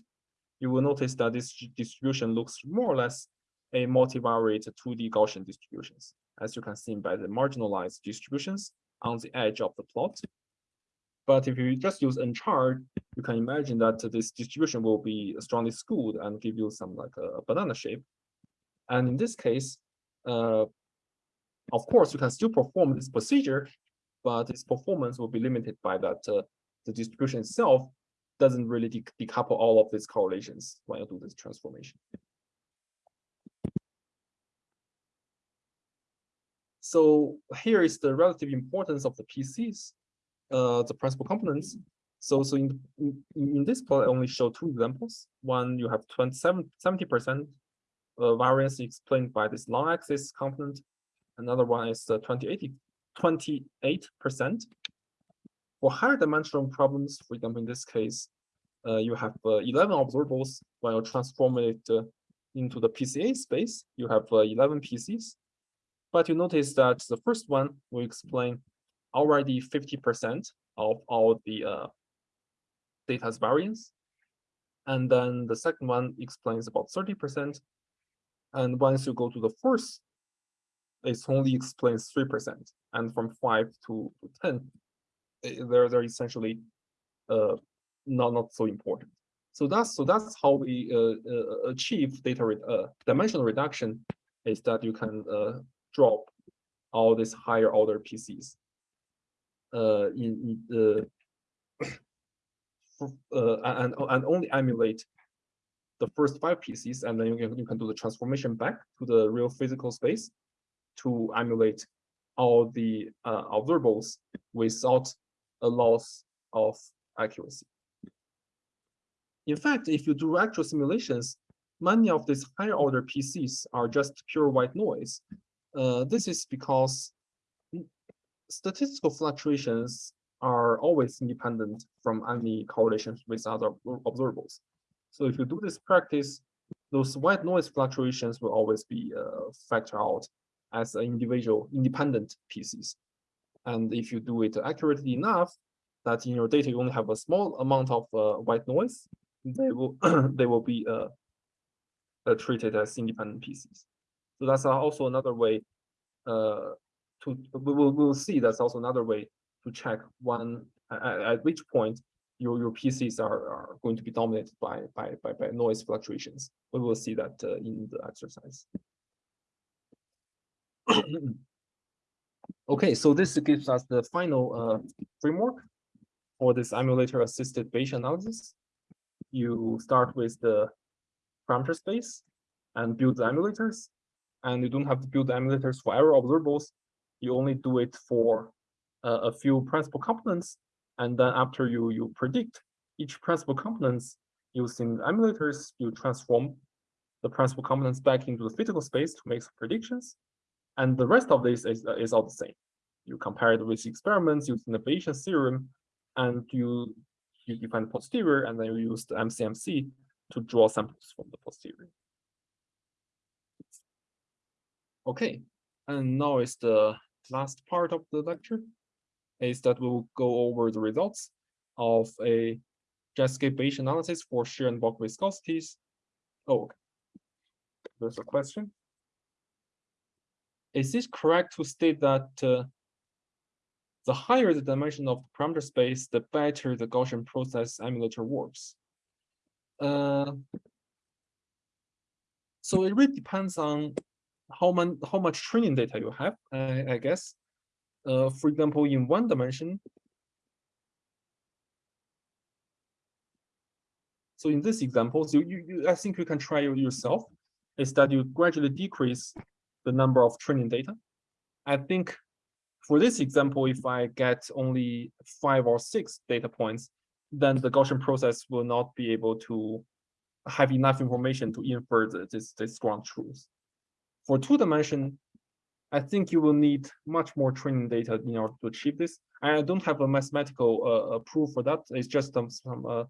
you will notice that this distribution looks more or less a multivariate 2D Gaussian distributions, as you can see by the marginalized distributions on the edge of the plot. But if you just use n charge, you can imagine that this distribution will be strongly skewed and give you some like a banana shape. And in this case, uh, of course, you can still perform this procedure, but its performance will be limited by that uh, the distribution itself doesn't really de decouple all of these correlations when you do this transformation. So here is the relative importance of the PCs uh, the principal components. So, so in, in, in this plot, I only show two examples. One, you have 27, 70% uh, variance explained by this long axis component. Another one is uh, 28, 28%. For higher dimensional problems, for example, in this case, uh, you have uh, 11 observables. When you transform it uh, into the PCA space, you have uh, 11 PCs. But you notice that the first one will explain already 50% of all the uh, data's variance. And then the second one explains about 30%. And once you go to the fourth, it only explains 3%. And from 5 to, to 10, eh, they're, they're essentially uh, not, not so important. So that's so that's how we uh, uh, achieve data re uh, dimensional reduction is that you can uh, drop all these higher order PCs in, in uh, and and only emulate the first five PCs, and then you can you can do the transformation back to the real physical space to emulate all the uh, observables without a loss of accuracy. In fact, if you do actual simulations, many of these higher order PCs are just pure white noise. Uh, this is because statistical fluctuations are always independent from any correlations with other observables. So if you do this practice, those white noise fluctuations will always be uh, factored out as individual independent pieces. And if you do it accurately enough, that in your data you only have a small amount of uh, white noise, they will <clears throat> they will be uh, uh, treated as independent pieces. So that's also another way uh, to we will we will see that's also another way to check one at, at which point your your PCs are, are going to be dominated by by by, by noise fluctuations. We will see that uh, in the exercise. <coughs> Okay, so this gives us the final uh, framework for this emulator assisted Bayesian analysis. You start with the parameter space and build the emulators. And you don't have to build the emulators for every observables. You only do it for uh, a few principal components. And then after you, you predict each principal components using emulators, you transform the principal components back into the physical space to make some predictions. And the rest of this is, is all the same. You compare it with experiments using the Bayesian theorem, and you, you define the posterior, and then you use the MCMC to draw samples from the posterior. Okay, and now is the last part of the lecture, is that we'll go over the results of a Jetscape Bayesian analysis for shear and bulk viscosities. Oh, okay. there's a question. Is it correct to state that uh, the higher the dimension of the parameter space, the better the Gaussian process emulator works? Uh, so it really depends on how, man, how much training data you have, I, I guess. Uh, for example, in one dimension, So in this example, so you, you I think you can try it yourself, is that you gradually decrease the number of training data. I think for this example, if I get only five or six data points, then the Gaussian process will not be able to have enough information to infer this, this ground truth. For two dimension, I think you will need much more training data in order to achieve this. I don't have a mathematical uh, proof for that. It's just some, some uh,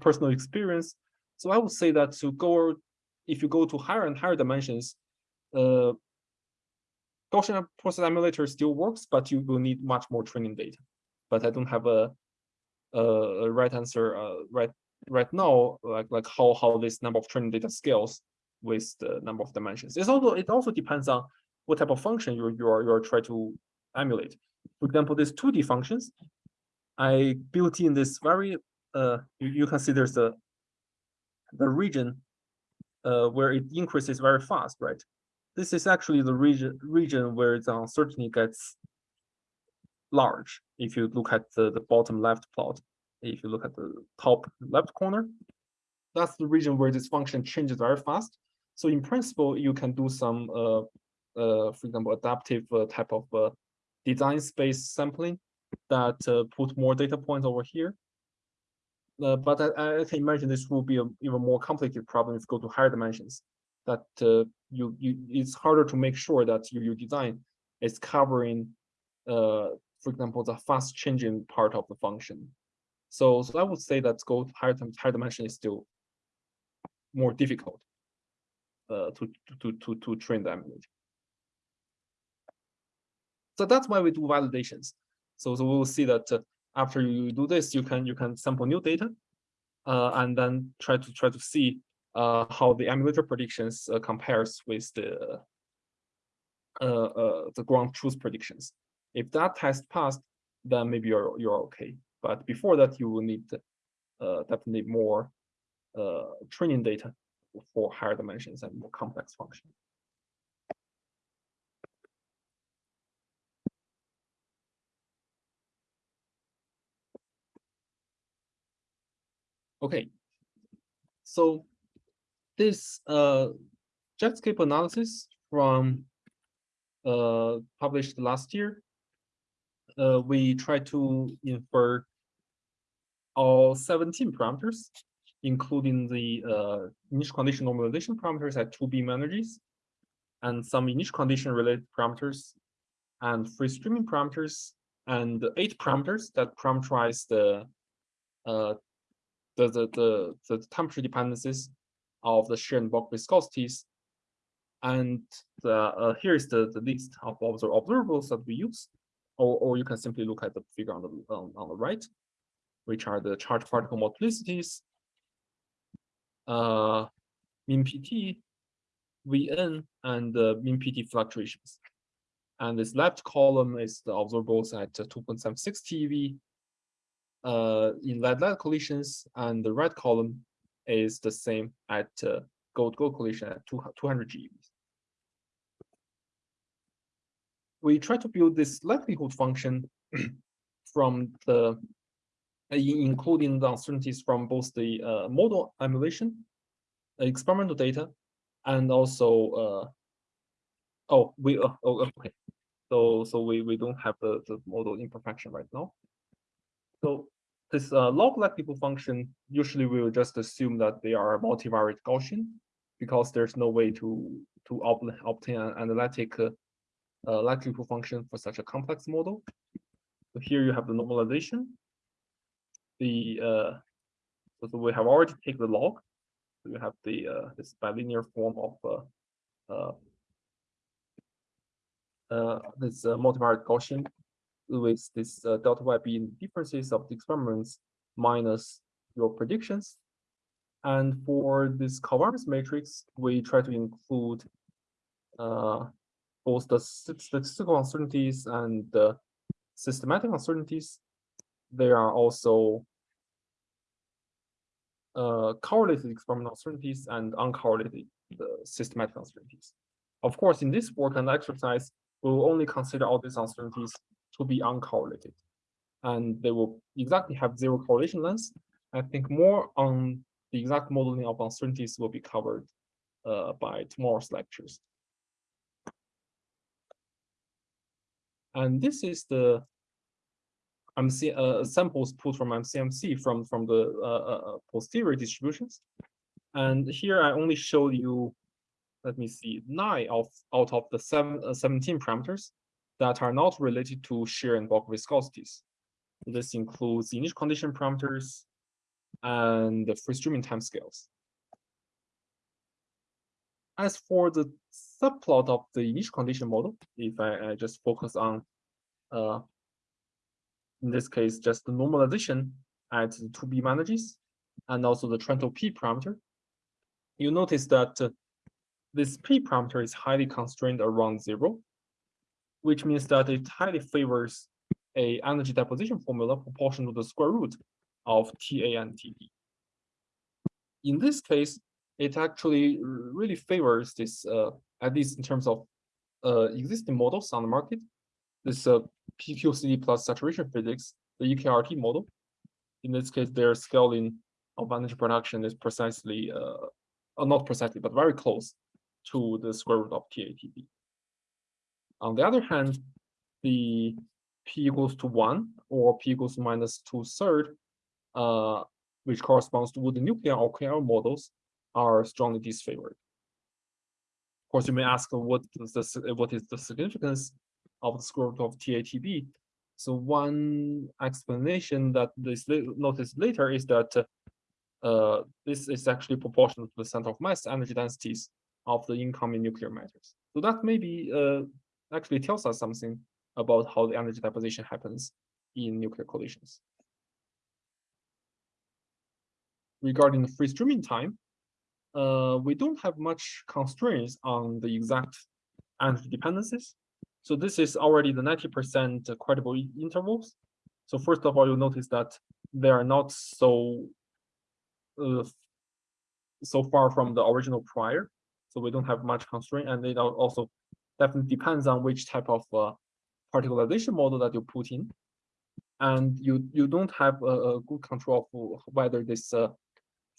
personal experience. So I would say that to go, if you go to higher and higher dimensions, uh, Gaussian process emulator still works, but you will need much more training data. But I don't have a, a, a right answer uh, right right now, like like how how this number of training data scales with the number of dimensions. It's also it also depends on what type of function you're you're you're trying to emulate. For example, these 2D functions, I built in this very uh, you, you can see there's the the region uh, where it increases very fast, right? This is actually the region region where the uncertainty gets large. If you look at the, the bottom left plot, if you look at the top left corner, that's the region where this function changes very fast. So in principle, you can do some, uh, uh, for example, adaptive uh, type of uh, design space sampling that uh, put more data points over here uh, but I, I, can imagine this will be an even more complicated problem if you go to higher dimensions. That you you it's harder to make sure that your, your design is covering, for example, the fast changing part of the function. So so I would say that go higher higher dimension is still more difficult uh, to to to to train the emulator. So that's why we do validations. So so we'll see that uh, after you do this, you can you can sample new data, uh, and then try to try to see uh, how the emulator predictions uh, compares with the uh, the ground truth predictions. If that test passed, then maybe you're you're okay. But before that, you will need definitely more training data for higher dimensions and more complex functions. Okay, so this uh, Jetscape analysis from uh, published last year, uh, we try to infer all 17 parameters, including the uh, initial condition normalization parameters at two beam energies, and some initial condition related parameters, and free streaming parameters, and eight parameters that parameterize the uh, the, the, the, the temperature dependencies of the shear and bulk viscosities. And the, uh, here is the, the list of observables that we use, or, or you can simply look at the figure on the, on, on the right, which are the charged particle multiplicities, uh, mean PT, Vn, and mean PT fluctuations. And this left column is the observables at 2.76 TeV, uh, in lead-lead collisions, and the red column is the same at uh, gold-gold collision at 200 GeV. we try to build this likelihood function <clears throat> from the uh, including the uncertainties from both the uh, model emulation, experimental data, and also uh, oh we uh, oh okay so so we we don't have the the model imperfection right now. So this uh, log likelihood function usually we will just assume that they are multivariate Gaussian because there's no way to to ob obtain an analytic uh, uh, likelihood function for such a complex model. So here you have the normalization. The uh, so, we have already taken the log. So you have the uh, this bilinear form of uh, uh, uh, this uh, multivariate Gaussian with this uh, delta y being differences of the experiments minus your predictions. And for this covariance matrix, we try to include uh, both the statistical uncertainties and the systematic uncertainties. There are also correlated experimental uncertainties and uncorrelated uh, systematic uncertainties. Of course, in this work and exercise, we will only consider all these uncertainties to be uncorrelated. And they will exactly have zero correlation length. I think more on the exact modeling of uncertainties will be covered uh, by tomorrow's lectures. And this is the MC, uh, samples pulled from MCMC from, from the uh, uh, uh, posterior distributions. And here I only show you, let me see, nine of out of the seven, uh, 17 parameters that are not related to shear and bulk viscosities. This includes initial condition parameters and the free streaming timescales. As for the subplot of the initial condition model, if I, I just focus on, uh, in this case, just the normalization at the 2B manages and also the Trento P parameter, you notice that uh, this P parameter is highly constrained around zero, which means that it highly favors a energy deposition formula proportional to the square root of TA and TB. In this case, it actually really favors this, uh, at least in terms of uh, existing models on the market, this uh, PQCD plus saturation physics, the EKRT model. In this case, their scaling of energy production is precisely, uh, uh, not precisely, but very close to the square root of TATB. On the other hand, the P equals to one or P equals to minus two third, uh, which corresponds to the nuclear or models, are strongly disfavored. Of course, you may ask what is the what is the significance of the square root of TATB? So one explanation that is noticed later is that uh, this is actually proportional to the center of mass energy densities of the incoming nuclear matters. So that maybe uh, actually tells us something about how the energy deposition happens in nuclear collisions. Regarding the free streaming time, uh, we don't have much constraints on the exact energy dependencies. So this is already the 90% credible intervals. So first of all, you'll notice that they are not so uh, so far from the original prior. So we don't have much constraint, and it also definitely depends on which type of uh, particlization model that you put in. And you you don't have a, a good control of whether this uh,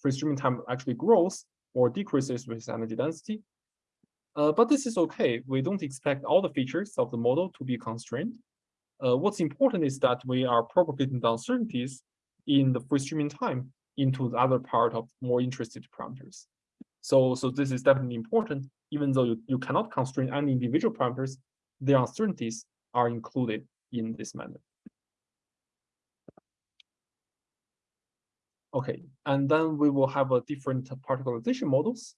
free streaming time actually grows or decreases with energy density. Uh, but this is okay. We don't expect all the features of the model to be constrained. Uh, what's important is that we are propagating the uncertainties in the free streaming time into the other part of more interested parameters. So, so this is definitely important, even though you, you cannot constrain any individual parameters, the uncertainties are included in this manner. Okay, and then we will have a different particlization models.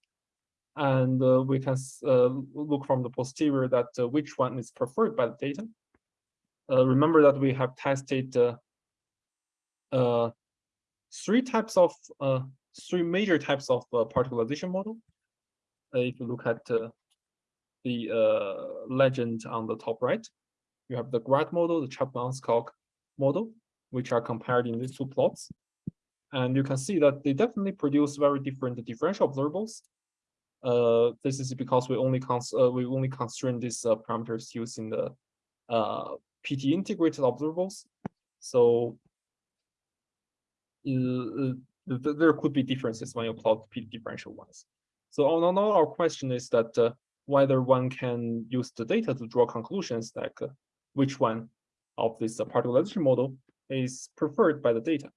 And uh, we can uh, look from the posterior that uh, which one is preferred by the data. Uh, remember that we have tested uh, uh, three types of, three major types of particlization model. if you look at the legend on the top right, you have the GRAD model, the Chapman-Enskog model, which are compared in these two plots. And you can see that they definitely produce very different differential observables. Uh, this is because we only cons uh, we only constrain these uh, parameters using the uh, PT integrated observables. So uh, th there could be differences when you plot PT differential ones. So all, our question is that uh, whether one can use the data to draw conclusions like uh, which one of this uh, particle model is preferred by the data.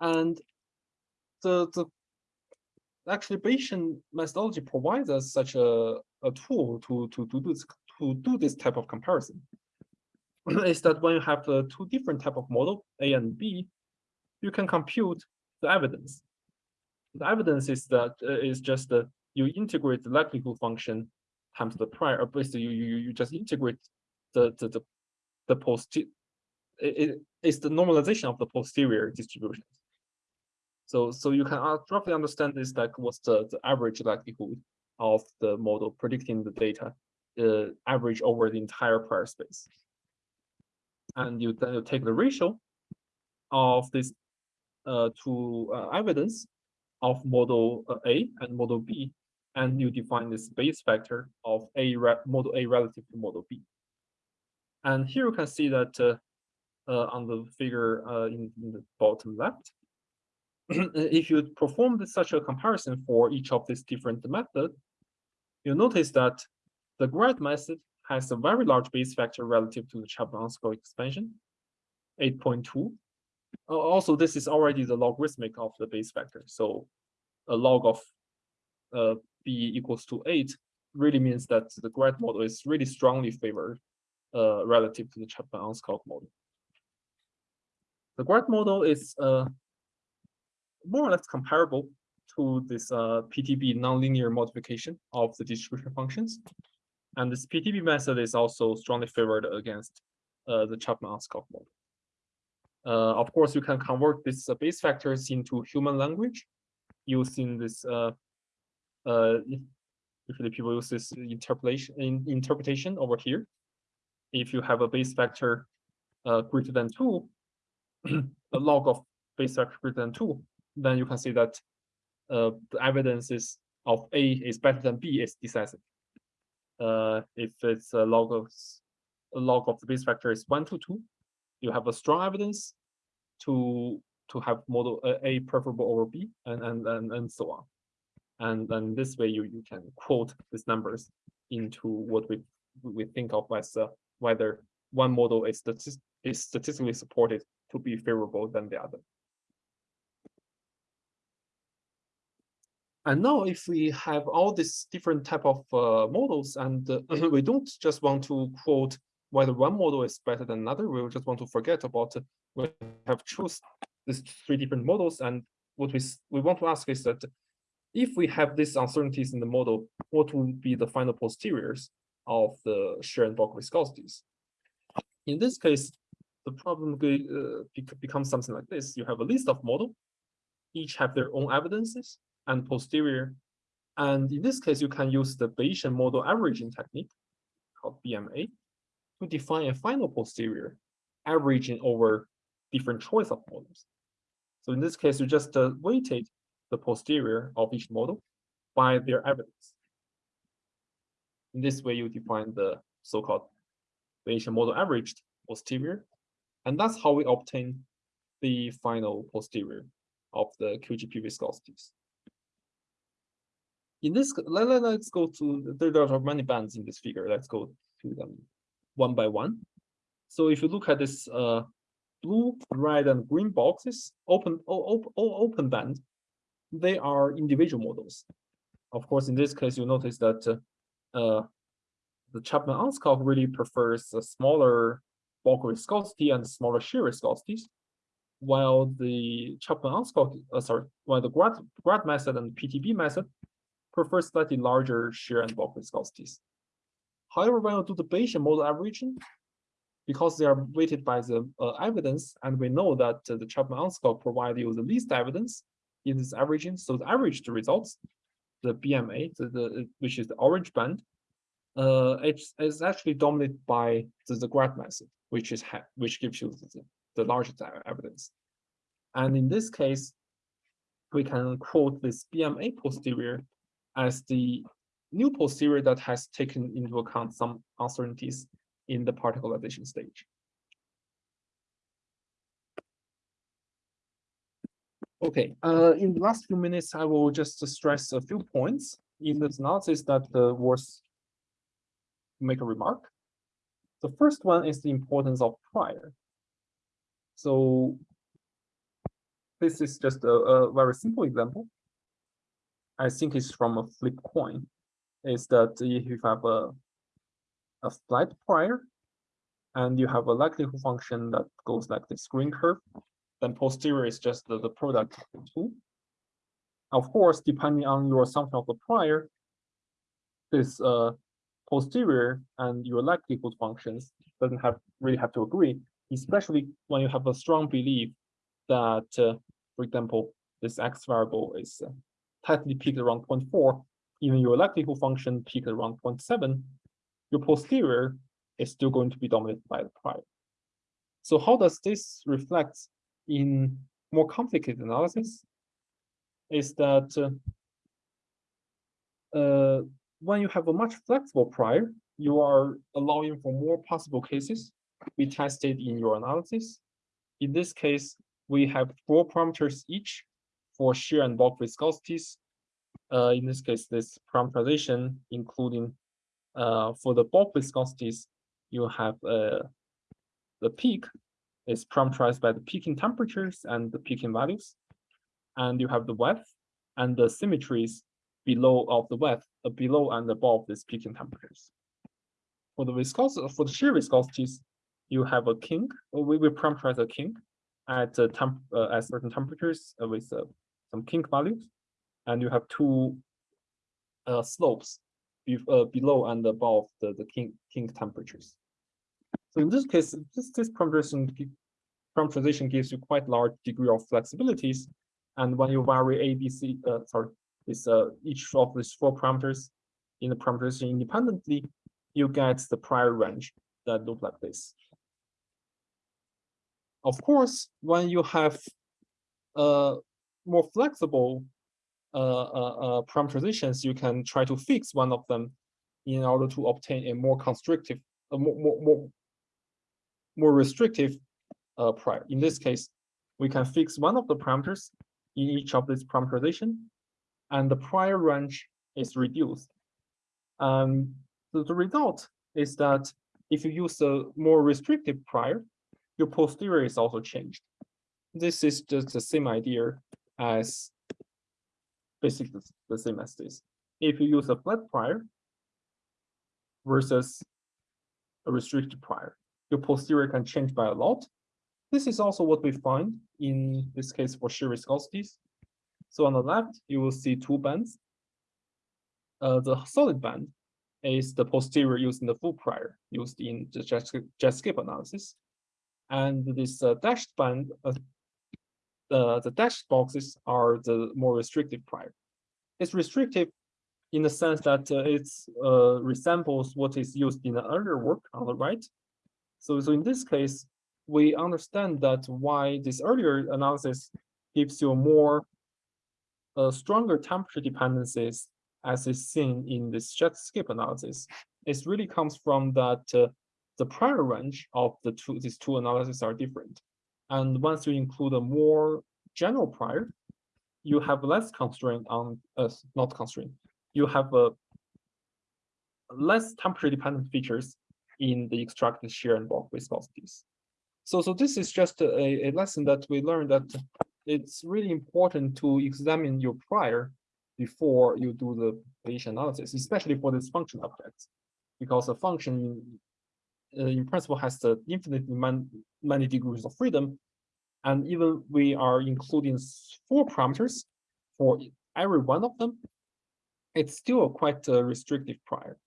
And the, the actually Bayesian methodology provides us such a, a tool to, to, to, do this, to do this type of comparison. <clears throat> is that when you have uh, two different type of model, A and B, you can compute the evidence. The evidence is that uh, is just that you integrate the likelihood function times the prior, or basically you, you, you just integrate the, the, the, the post, it, it, it's the normalization of the posterior distributions. So, so you can roughly understand this like what's the, the average likelihood of the model predicting the data uh, average over the entire prior space. And you then you take the ratio of this uh, to uh, evidence of model uh, A and model B, and you define this Bayes factor of A model A relative to model B. And here you can see that uh, uh, on the figure uh, in, in, the bottom left, <clears throat> if you perform this, such a comparison for each of these different methods, you notice that the grad method has a very large Bayes factor relative to the Chapman-Enskog expansion, 8.2. Also, this is already the logarithmic of the Bayes factor. So a log of uh, b equals to 8 really means that the grad model is really strongly favored uh, relative to the Chapman-Enskog model. The grad model is uh, more or less comparable to this uh, PTB nonlinear modification of the distribution functions. And this PTB method is also strongly favored against uh, the Chapman-Enskog model. Uh, of course, you can convert these uh, Bayes factors into human language using this. Uh, uh, usually, people use this interpolation in, interpretation over here. If you have a Bayes factor uh, greater than two, <clears throat> a log of Bayes factor greater than two, then you can see that uh, the evidence is of A is better than B is decisive. Uh, if it's a log of a log of the Bayes factor is one to two, you have a strong evidence to to have model uh, A preferable over B and and and, and so on. And then this way you you can quote these numbers into what we we think of as uh, whether one model is, statist is statistically supported to be favorable than the other. And now if we have all these different type of uh, models and uh, we don't just want to quote whether one model is better than another, we just want to forget about uh, we have choose these three different models. And what we, we want to ask is that if we have these uncertainties in the model, what will be the final posteriors of the shear and bulk viscosities? In this case, the problem uh, becomes something like this. You have a list of model, each have their own evidences, and posterior. And in this case, you can use the Bayesian model averaging technique called BMA to define a final posterior averaging over different choice of models. So in this case, you just uh, weighted the posterior of each model by their evidence. In this way, you define the so-called Bayesian model averaged posterior. And that's how we obtain the final posterior of the QGP viscosities in this, let, let, let's go to, there, there are many bands in this figure. Let's go to them one by one. So if you look at this uh, blue, red, and green boxes, open, open, open band, they are individual models. Of course, in this case, you notice that uh, the Chapman-Enskog really prefers a smaller bulk viscosity and smaller shear viscosities, while the Chapman-Enskog, uh, sorry, while the grad, grad method and PTB method prefer slightly larger shear and bulk viscosities. However, when you do the Bayesian model averaging, because they are weighted by the uh, evidence, and we know that uh, the Chapman-Enskog provide you the least evidence in this averaging, so the averaged results, the BMA, the, the which is the orange band, uh, it's, it's actually dominated by the, the grad method, which is which gives you the, the largest evidence. And in this case, we can quote this BMA posterior as the new posterior that has taken into account some uncertainties in the particlization stage. Okay, uh, in the last few minutes, I will just stress a few points in this analysis that uh, was make a remark. The first one is the importance of prior. So this is just a, a very simple example. I think it's from a flip coin. Is that if you have a a flat prior and you have a likelihood function that goes like this green curve, then posterior is just the, the product of the two. Of course, depending on your assumption of the prior, this uh, posterior and your likelihood functions doesn't have really have to agree, especially when you have a strong belief that, uh, for example, this x variable is uh, tightly peaked around 0.4, even your likelihood function peaked around 0.7, your posterior is still going to be dominated by the prior. So how does this reflect in more complicated analysis? Is that uh, uh, when you have a much flexible prior, you are allowing for more possible cases. Be tested in your analysis. In this case, we have four parameters each for shear and bulk viscosities. Uh, in this case, this parameterization, including uh, for the bulk viscosities, you have uh, the peak is parameterized by the peaking temperatures and the peaking values. And you have the width and the symmetries below of the width, uh, below and above these peaking temperatures. For the viscosity, for the shear viscosities, you have a kink. We will parameterize a kink at uh, temp uh, at certain temperatures uh, with uh, some kink values, and you have two uh, slopes be, uh, below and above the the kink kink temperatures. So in this case, this, this parameterization, parameterization gives you quite large degree of flexibilities. And when you vary A, B, C, uh, sorry, this uh, each of these four parameters in the parameterization independently, you get the prior range that look like this. Of course, when you have uh, more flexible uh, uh, uh, parameterizations, you can try to fix one of them in order to obtain a more constrictive, a more, more, more more restrictive uh, prior. In this case, we can fix one of the parameters in each of this parameterization, and the prior range is reduced. Um, so the result is that if you use a more restrictive prior, your posterior is also changed. This is just the same idea as basically the same as this. If you use a flat prior versus a restricted prior, your posterior can change by a lot. This is also what we find in this case for shear viscosities. So on the left, you will see two bands. Uh, the solid band is the posterior using the full prior used in the JetScape analysis. And this uh, dashed band, uh, the, the dashed boxes are the more restrictive prior. It's restrictive in the sense that uh, it uh, resembles what is used in the earlier work on the right, so, so in this case, we understand that why this earlier analysis gives you more uh, stronger temperature dependencies as is seen in this JetScape analysis. It really comes from that uh, the prior range of the two these two analyses are different. And once you include a more general prior, you have less constraint on uh, not constraint. You have a less temperature dependent features in the extracted shear and bulk viscosities. So, so this is just a, a lesson that we learned that it's really important to examine your prior before you do the Bayesian analysis, especially for this function objects, because a function uh, Uh, in principle has the infinitely man, many degrees of freedom. And even we are including four parameters for every one of them, it's still a quite a restrictive prior.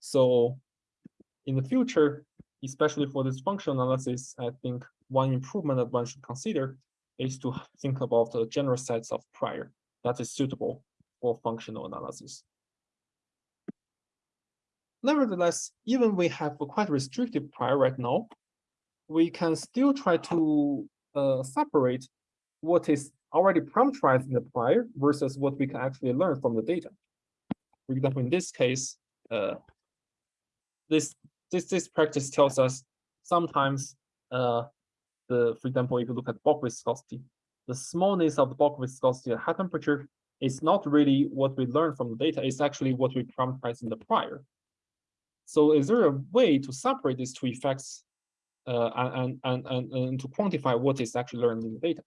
So in the future, especially for this functional analysis, I think one improvement that one should consider is to think about the general sets of prior that is suitable for functional analysis. Nevertheless, even we have a quite restrictive prior right now, we can still try to uh, separate what is already parameterized in the prior versus what we can actually learn from the data. for example, in this case, uh, this this this practice tells us sometimes uh, the for example, if you look at bulk viscosity, the smallness of the bulk viscosity at high temperature is not really what we learn from the data. It's actually what we parameterized in the prior. So is there a way to separate these two effects uh, and, and, and, and to quantify what is actually learned in the data?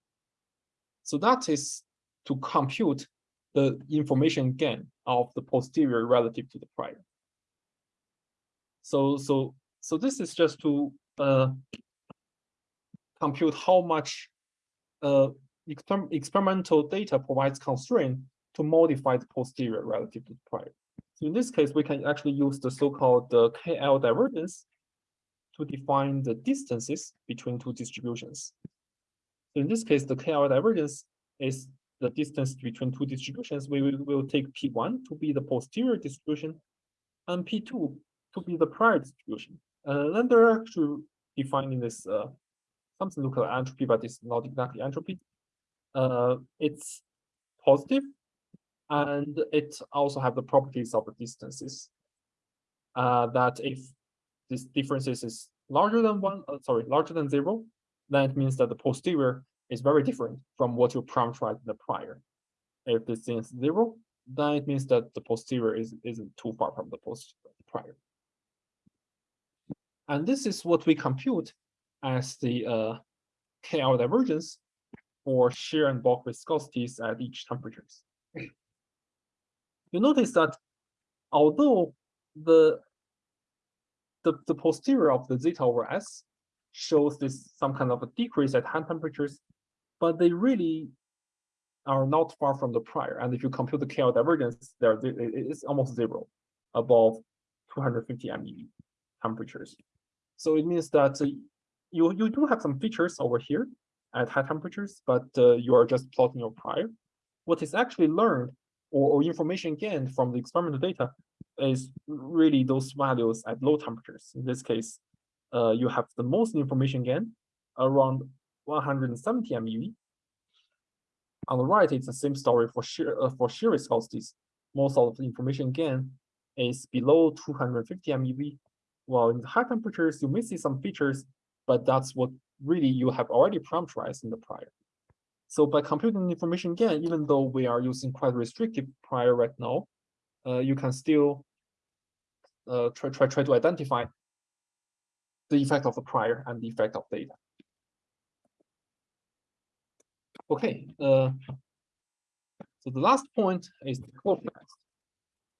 So that is to compute the information gain of the posterior relative to the prior. So so so this is just to uh, compute how much uh, exper experimental data provides constraint to modify the posterior relative to the prior. So in this case, we can actually use the so-called uh, KL divergence to define the distances between two distributions. So in this case, the KL divergence is the distance between two distributions. We will, will take P1 to be the posterior distribution and P2 to be the prior distribution. Uh, then they're actually defining this uh, something look like entropy, but it's not exactly entropy. Uh, it's positive, and it also have the properties of the distances. Uh, that if this differences is larger than one, uh, sorry, larger than zero, then it means that the posterior is very different from what you parameterized in the prior. If this is zero, then it means that the posterior is, isn't too far from the post prior. And this is what we compute as the uh, KL divergence for shear and bulk viscosities at each temperatures. You notice that although the, the, the posterior of the zeta over S shows this some kind of a decrease at high temperatures, but they really are not far from the prior. And if you compute the KL divergence, there it's almost zero above 250 MeV temperatures. So it means that you, you do have some features over here at high temperatures, but uh, you are just plotting your prior. What is actually learned or, or information gained from the experimental data is really those values at low temperatures. In this case, uh, you have the most information gain around 170 MeV. On the right, it's the same story for shear uh, for shear viscosities. Most of the information gain is below 250 MeV. While in high temperatures, you may see some features but that's what really you have already parameterized in the prior. So by computing information gain, even though we are using quite restrictive prior right now, uh, you can still uh, try, try, try to identify the effect of the prior and the effect of data. Okay, uh, so the last point is the contrast.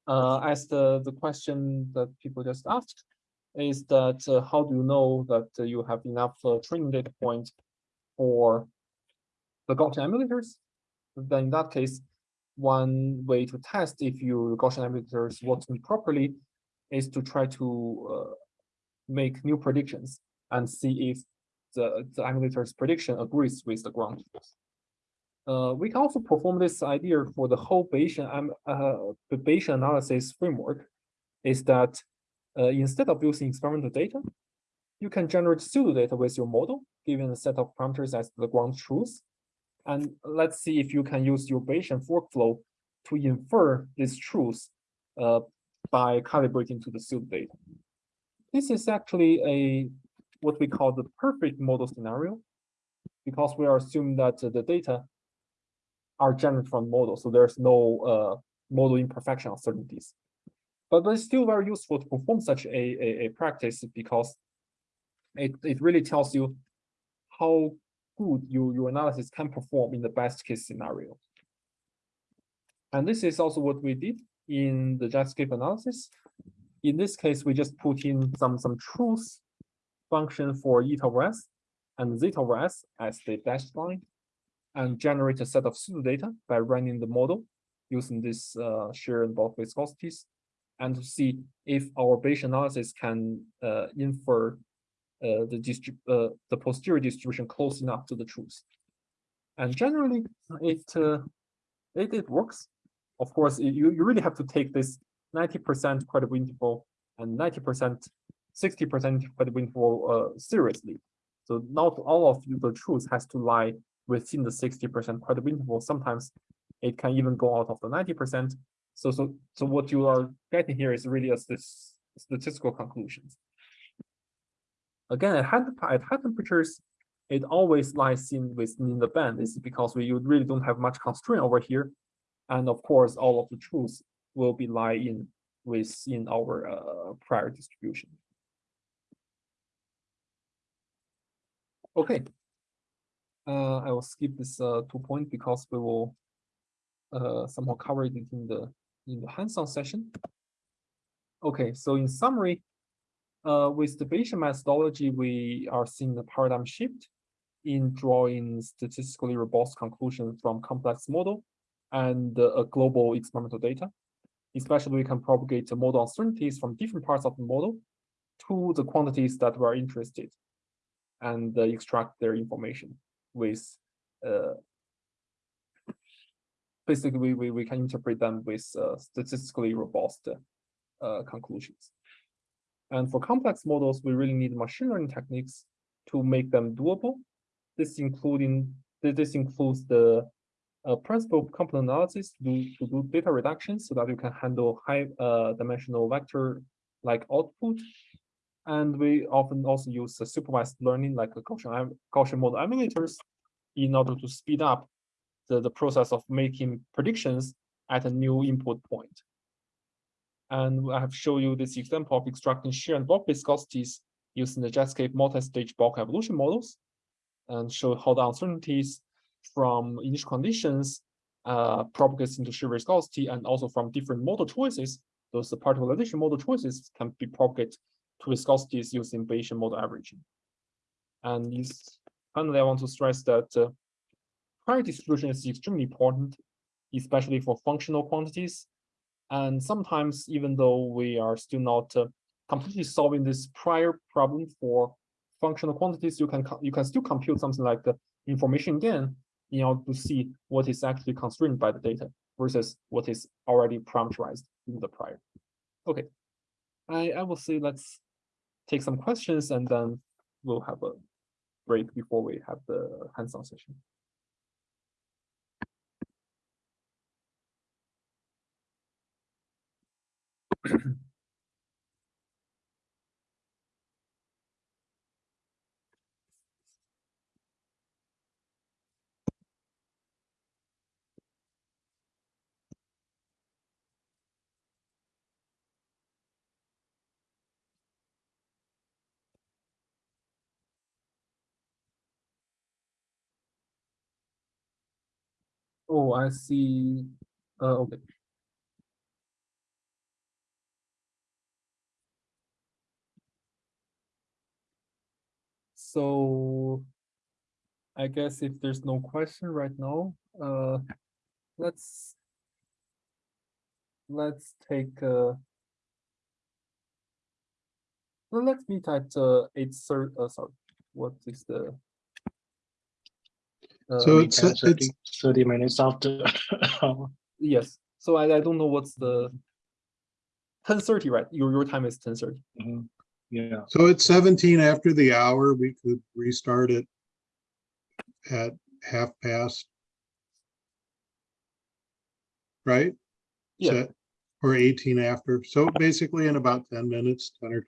Uh, as the, the question that people just asked, is that uh, how do you know that you have enough uh, training data points for the Gaussian emulators? Then in that case, one way to test if your Gaussian emulators working properly is to try to uh, make new predictions and see if the, the emulator's prediction agrees with the ground truth. Uh, we can also perform this idea for the whole Bayesian, um, uh, Bayesian analysis framework, is that uh, instead of using experimental data, you can generate pseudo data with your model, given a set of parameters as the ground truth. And let's see if you can use your Bayesian workflow to infer this truth uh, by calibrating to the pseudo data. This is actually a what we call the perfect model scenario, because we are assuming that uh, the data are generated from model, so there's no uh, model imperfection uncertainties. But, but it's still very useful to perform such a, a, a practice because it, it really tells you how good your, your analysis can perform in the best case scenario. And this is also what we did in the Jetscape analysis. In this case, we just put in some, some truth function for eta over s and zeta over s as the dashed line and generate a set of pseudo data by running the model using this uh, shear and bulk viscosities and to see if our Bayesian analysis can uh, infer uh, the uh, the posterior distribution close enough to the truth. And generally, it uh, it, it works. Of course, you, you really have to take this 90% credible interval and 90%, 60% credible interval uh, seriously. So not all of the truth has to lie within the 60% credible interval. Sometimes it can even go out of the 90%. So, so, so what you are getting here is really a stas- statistical conclusions. Again, at high, at high temperatures, it always lies in within the band. This is because we really don't have much constraint over here. And of course, all of the truths will be lie in within our uh, prior distribution. Okay. Uh, I will skip this uh, two point because we will uh, somehow cover it in the in the hands-on session. Okay, so in summary, uh, with the Bayesian methodology, we are seeing the paradigm shift in drawing statistically robust conclusions from complex model and uh, global experimental data. Especially, we can propagate the model uncertainties from different parts of the model to the quantities that we're interested and uh, extract their information with uh, basically we, we, we can interpret them with uh, statistically robust uh, conclusions. And for complex models, we really need machine learning techniques to make them doable. This including this includes the uh, principal of component analysis to do, to do data reduction so that you can handle high uh, dimensional vector like output. And we often also use uh, supervised learning like a Gaussian, Gaussian model emulators in order to speed up the, the process of making predictions at a new input point. And I have shown you this example of extracting shear and bulk viscosities using the Jetscape multi-stage bulk evolution models and show how the uncertainties from initial conditions uh, propagates into shear viscosity and also from different model choices, those particlization model choices can be propagated to viscosities using Bayesian model averaging. And finally, I want to stress that uh, prior distribution is extremely important, especially for functional quantities. And sometimes, even though we are still not uh, completely solving this prior problem for functional quantities, you can you can still compute something like the information gain in order to see what is actually constrained by the data versus what is already parameterized in the prior. Okay, I I will say let's take some questions and then we'll have a break before we have the hands-on session. Oh, I see. Uh, okay. So I guess if there's no question right now, uh, let's let's take uh well, let's meet at uh eight thirty, uh, sorry, what is the uh, So it's, can it's, 30 30 minutes after. <laughs> yes, so I I don't know what's the ten thirty, right? Your your time is ten thirty. Mhm. Yeah, so it's seventeen after the hour. We could restart it at half past. Right? Yeah. Set- Or eighteen after. So basically in about ten minutes, ten or